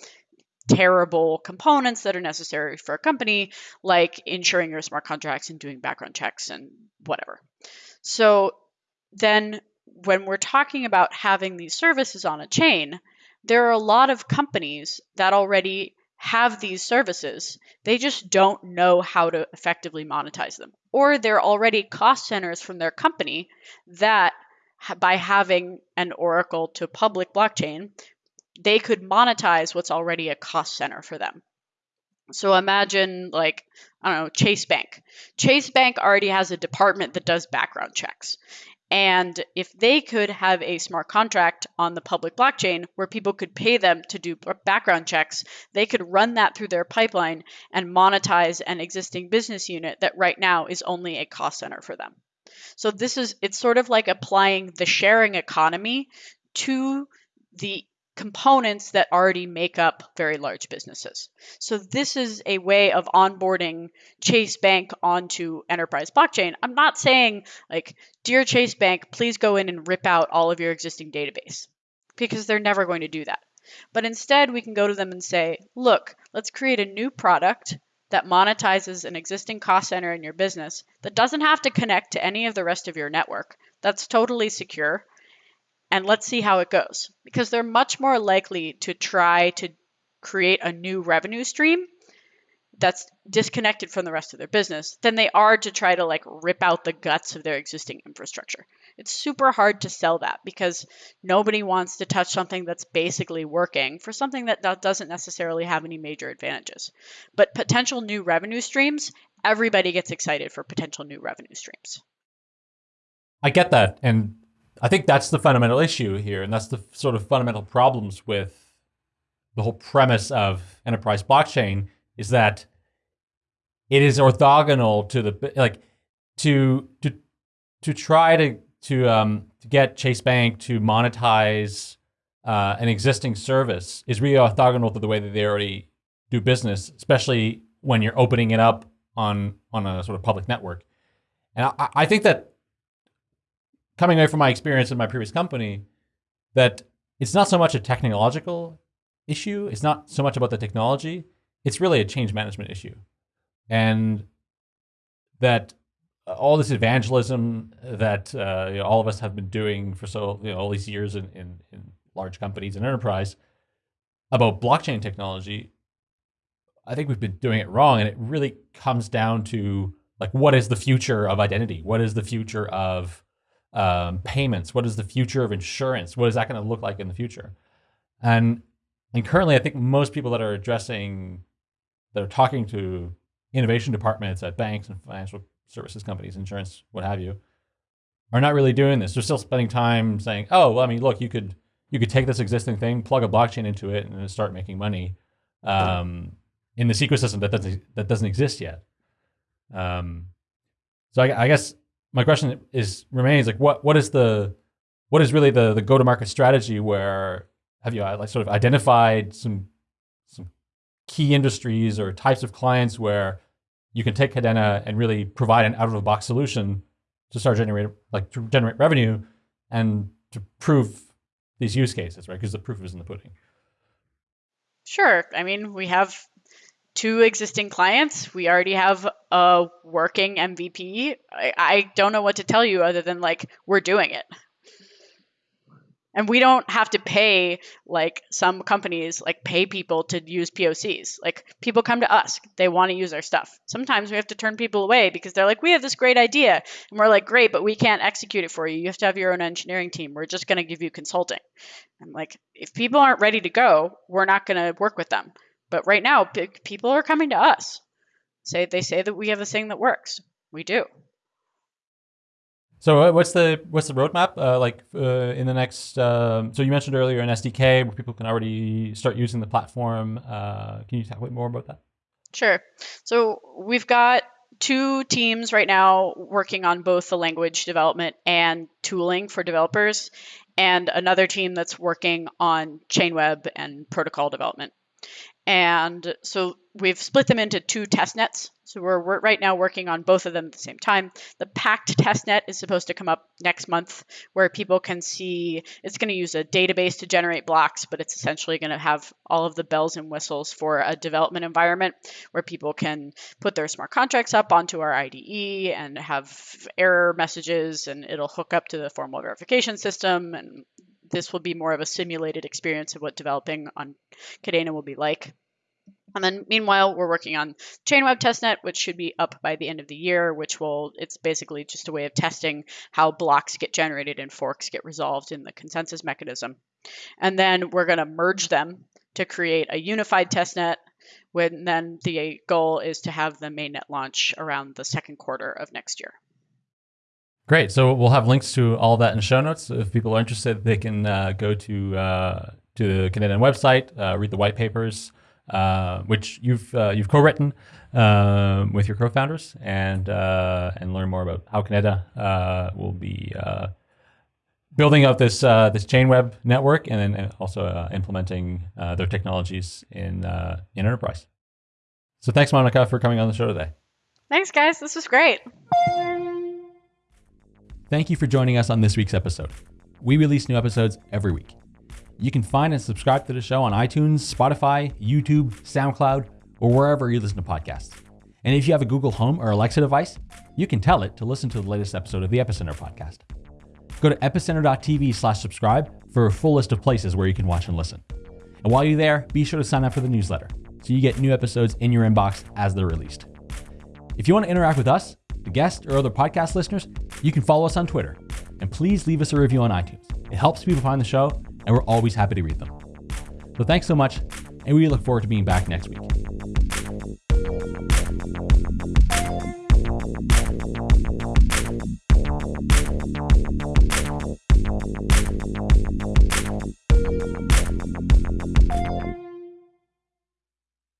terrible components that are necessary for a company, like insuring your smart contracts and doing background checks and whatever. So then when we're talking about having these services on a chain, there are a lot of companies that already have these services. They just don't know how to effectively monetize them. Or they're already cost centers from their company that by having an Oracle to public blockchain they could monetize what's already a cost center for them. So imagine like I don't know Chase Bank. Chase Bank already has a department that does background checks. And if they could have a smart contract on the public blockchain where people could pay them to do background checks, they could run that through their pipeline and monetize an existing business unit that right now is only a cost center for them. So this is it's sort of like applying the sharing economy to the components that already make up very large businesses. So this is a way of onboarding Chase Bank onto enterprise blockchain. I'm not saying like dear Chase Bank, please go in and rip out all of your existing database because they're never going to do that. But instead, we can go to them and say, look, let's create a new product that monetizes an existing cost center in your business that doesn't have to connect to any of the rest of your network. That's totally secure. And let's see how it goes. Because they're much more likely to try to create a new revenue stream that's disconnected from the rest of their business than they are to try to like rip out the guts of their existing infrastructure. It's super hard to sell that because nobody wants to touch something that's basically working for something that doesn't necessarily have any major advantages. But potential new revenue streams, everybody gets excited for potential new revenue streams. I get that. And I think that's the fundamental issue here. And that's the sort of fundamental problems with the whole premise of enterprise blockchain is that it is orthogonal to the like to to to try to to um to get Chase Bank to monetize uh, an existing service is really orthogonal to the way that they already do business, especially when you're opening it up on on a sort of public network. And I, I think that coming away from my experience in my previous company, that it's not so much a technological issue. It's not so much about the technology it's really a change management issue. And that uh, all this evangelism that uh, you know, all of us have been doing for so you know, all these years in, in, in large companies and enterprise about blockchain technology, I think we've been doing it wrong. And it really comes down to like, what is the future of identity? What is the future of um, payments? What is the future of insurance? What is that going to look like in the future? And and currently, I think most people that are addressing that are talking to innovation departments at banks and financial services companies, insurance, what have you, are not really doing this. They're still spending time saying, "Oh, well, I mean, look, you could you could take this existing thing, plug a blockchain into it, and start making money um, in this ecosystem that doesn't that doesn't exist yet." Um, so I, I guess my question is remains like, what what is the what is really the the go to market strategy where have you uh, like sort of identified some some key industries or types of clients where you can take Kadena and really provide an out of the box solution to start generating like to generate revenue and to prove these use cases, right? Because the proof is in the pudding. Sure. I mean, we have two existing clients. We already have a working MVP. I, I don't know what to tell you other than like we're doing it and we don't have to pay like some companies like pay people to use POCs. Like people come to us, they want to use our stuff. Sometimes we have to turn people away because they're like, "We have this great idea." And we're like, "Great, but we can't execute it for you. You have to have your own engineering team. We're just going to give you consulting." I'm like, "If people aren't ready to go, we're not going to work with them." But right now, people are coming to us. Say they say that we have a thing that works. We do. So uh, what's the what's the roadmap uh, like uh, in the next? Um, so you mentioned earlier an SDK where people can already start using the platform. Uh, can you talk a bit more about that? Sure. So we've got two teams right now working on both the language development and tooling for developers, and another team that's working on Chainweb and protocol development. And so we've split them into two test nets. So we're, we're, right now working on both of them at the same time. The Pact test net is supposed to come up next month, where people can see it's going to use a database to generate blocks, but it's essentially going to have all of the bells and whistles for a development environment where people can put their smart contracts up onto our IDE and have error messages, and it'll hook up to the formal verification system and this will be more of a simulated experience of what developing on Kadena will be like. And then meanwhile, we're working on Chainweb testnet, which should be up by the end of the year, which will, it's basically just a way of testing how blocks get generated and forks get resolved in the consensus mechanism. And then we're going to merge them to create a unified testnet. When then the goal is to have the mainnet launch around the second quarter of next year. Great. So we'll have links to all that in show notes. If people are interested, they can uh, go to uh, to the Kadena website, uh, read the white papers, uh, which you've uh, you've co-written um, with your co-founders, and uh, and learn more about how Kadena will be building out this this Chainweb network, and then also implementing their technologies in in enterprise. So thanks, Monica, for coming on the show today. Thanks, guys. This was great. Thank you for joining us on this week's episode. We release new episodes every week. You can find and subscribe to the show on iTunes, Spotify, YouTube, SoundCloud, or wherever you listen to podcasts. And if you have a Google Home or Alexa device, you can tell it to listen to the latest episode of the Epicenter podcast. Go to epicenter.tv slash subscribe for a full list of places where you can watch and listen. And while you're there, be sure to sign up for the newsletter so you get new episodes in your inbox as they're released. If you want to interact with us, guests, or other podcast listeners, you can follow us on Twitter. And please leave us a review on iTunes. It helps people find the show, and we're always happy to read them. So thanks so much, and we look forward to being back next week.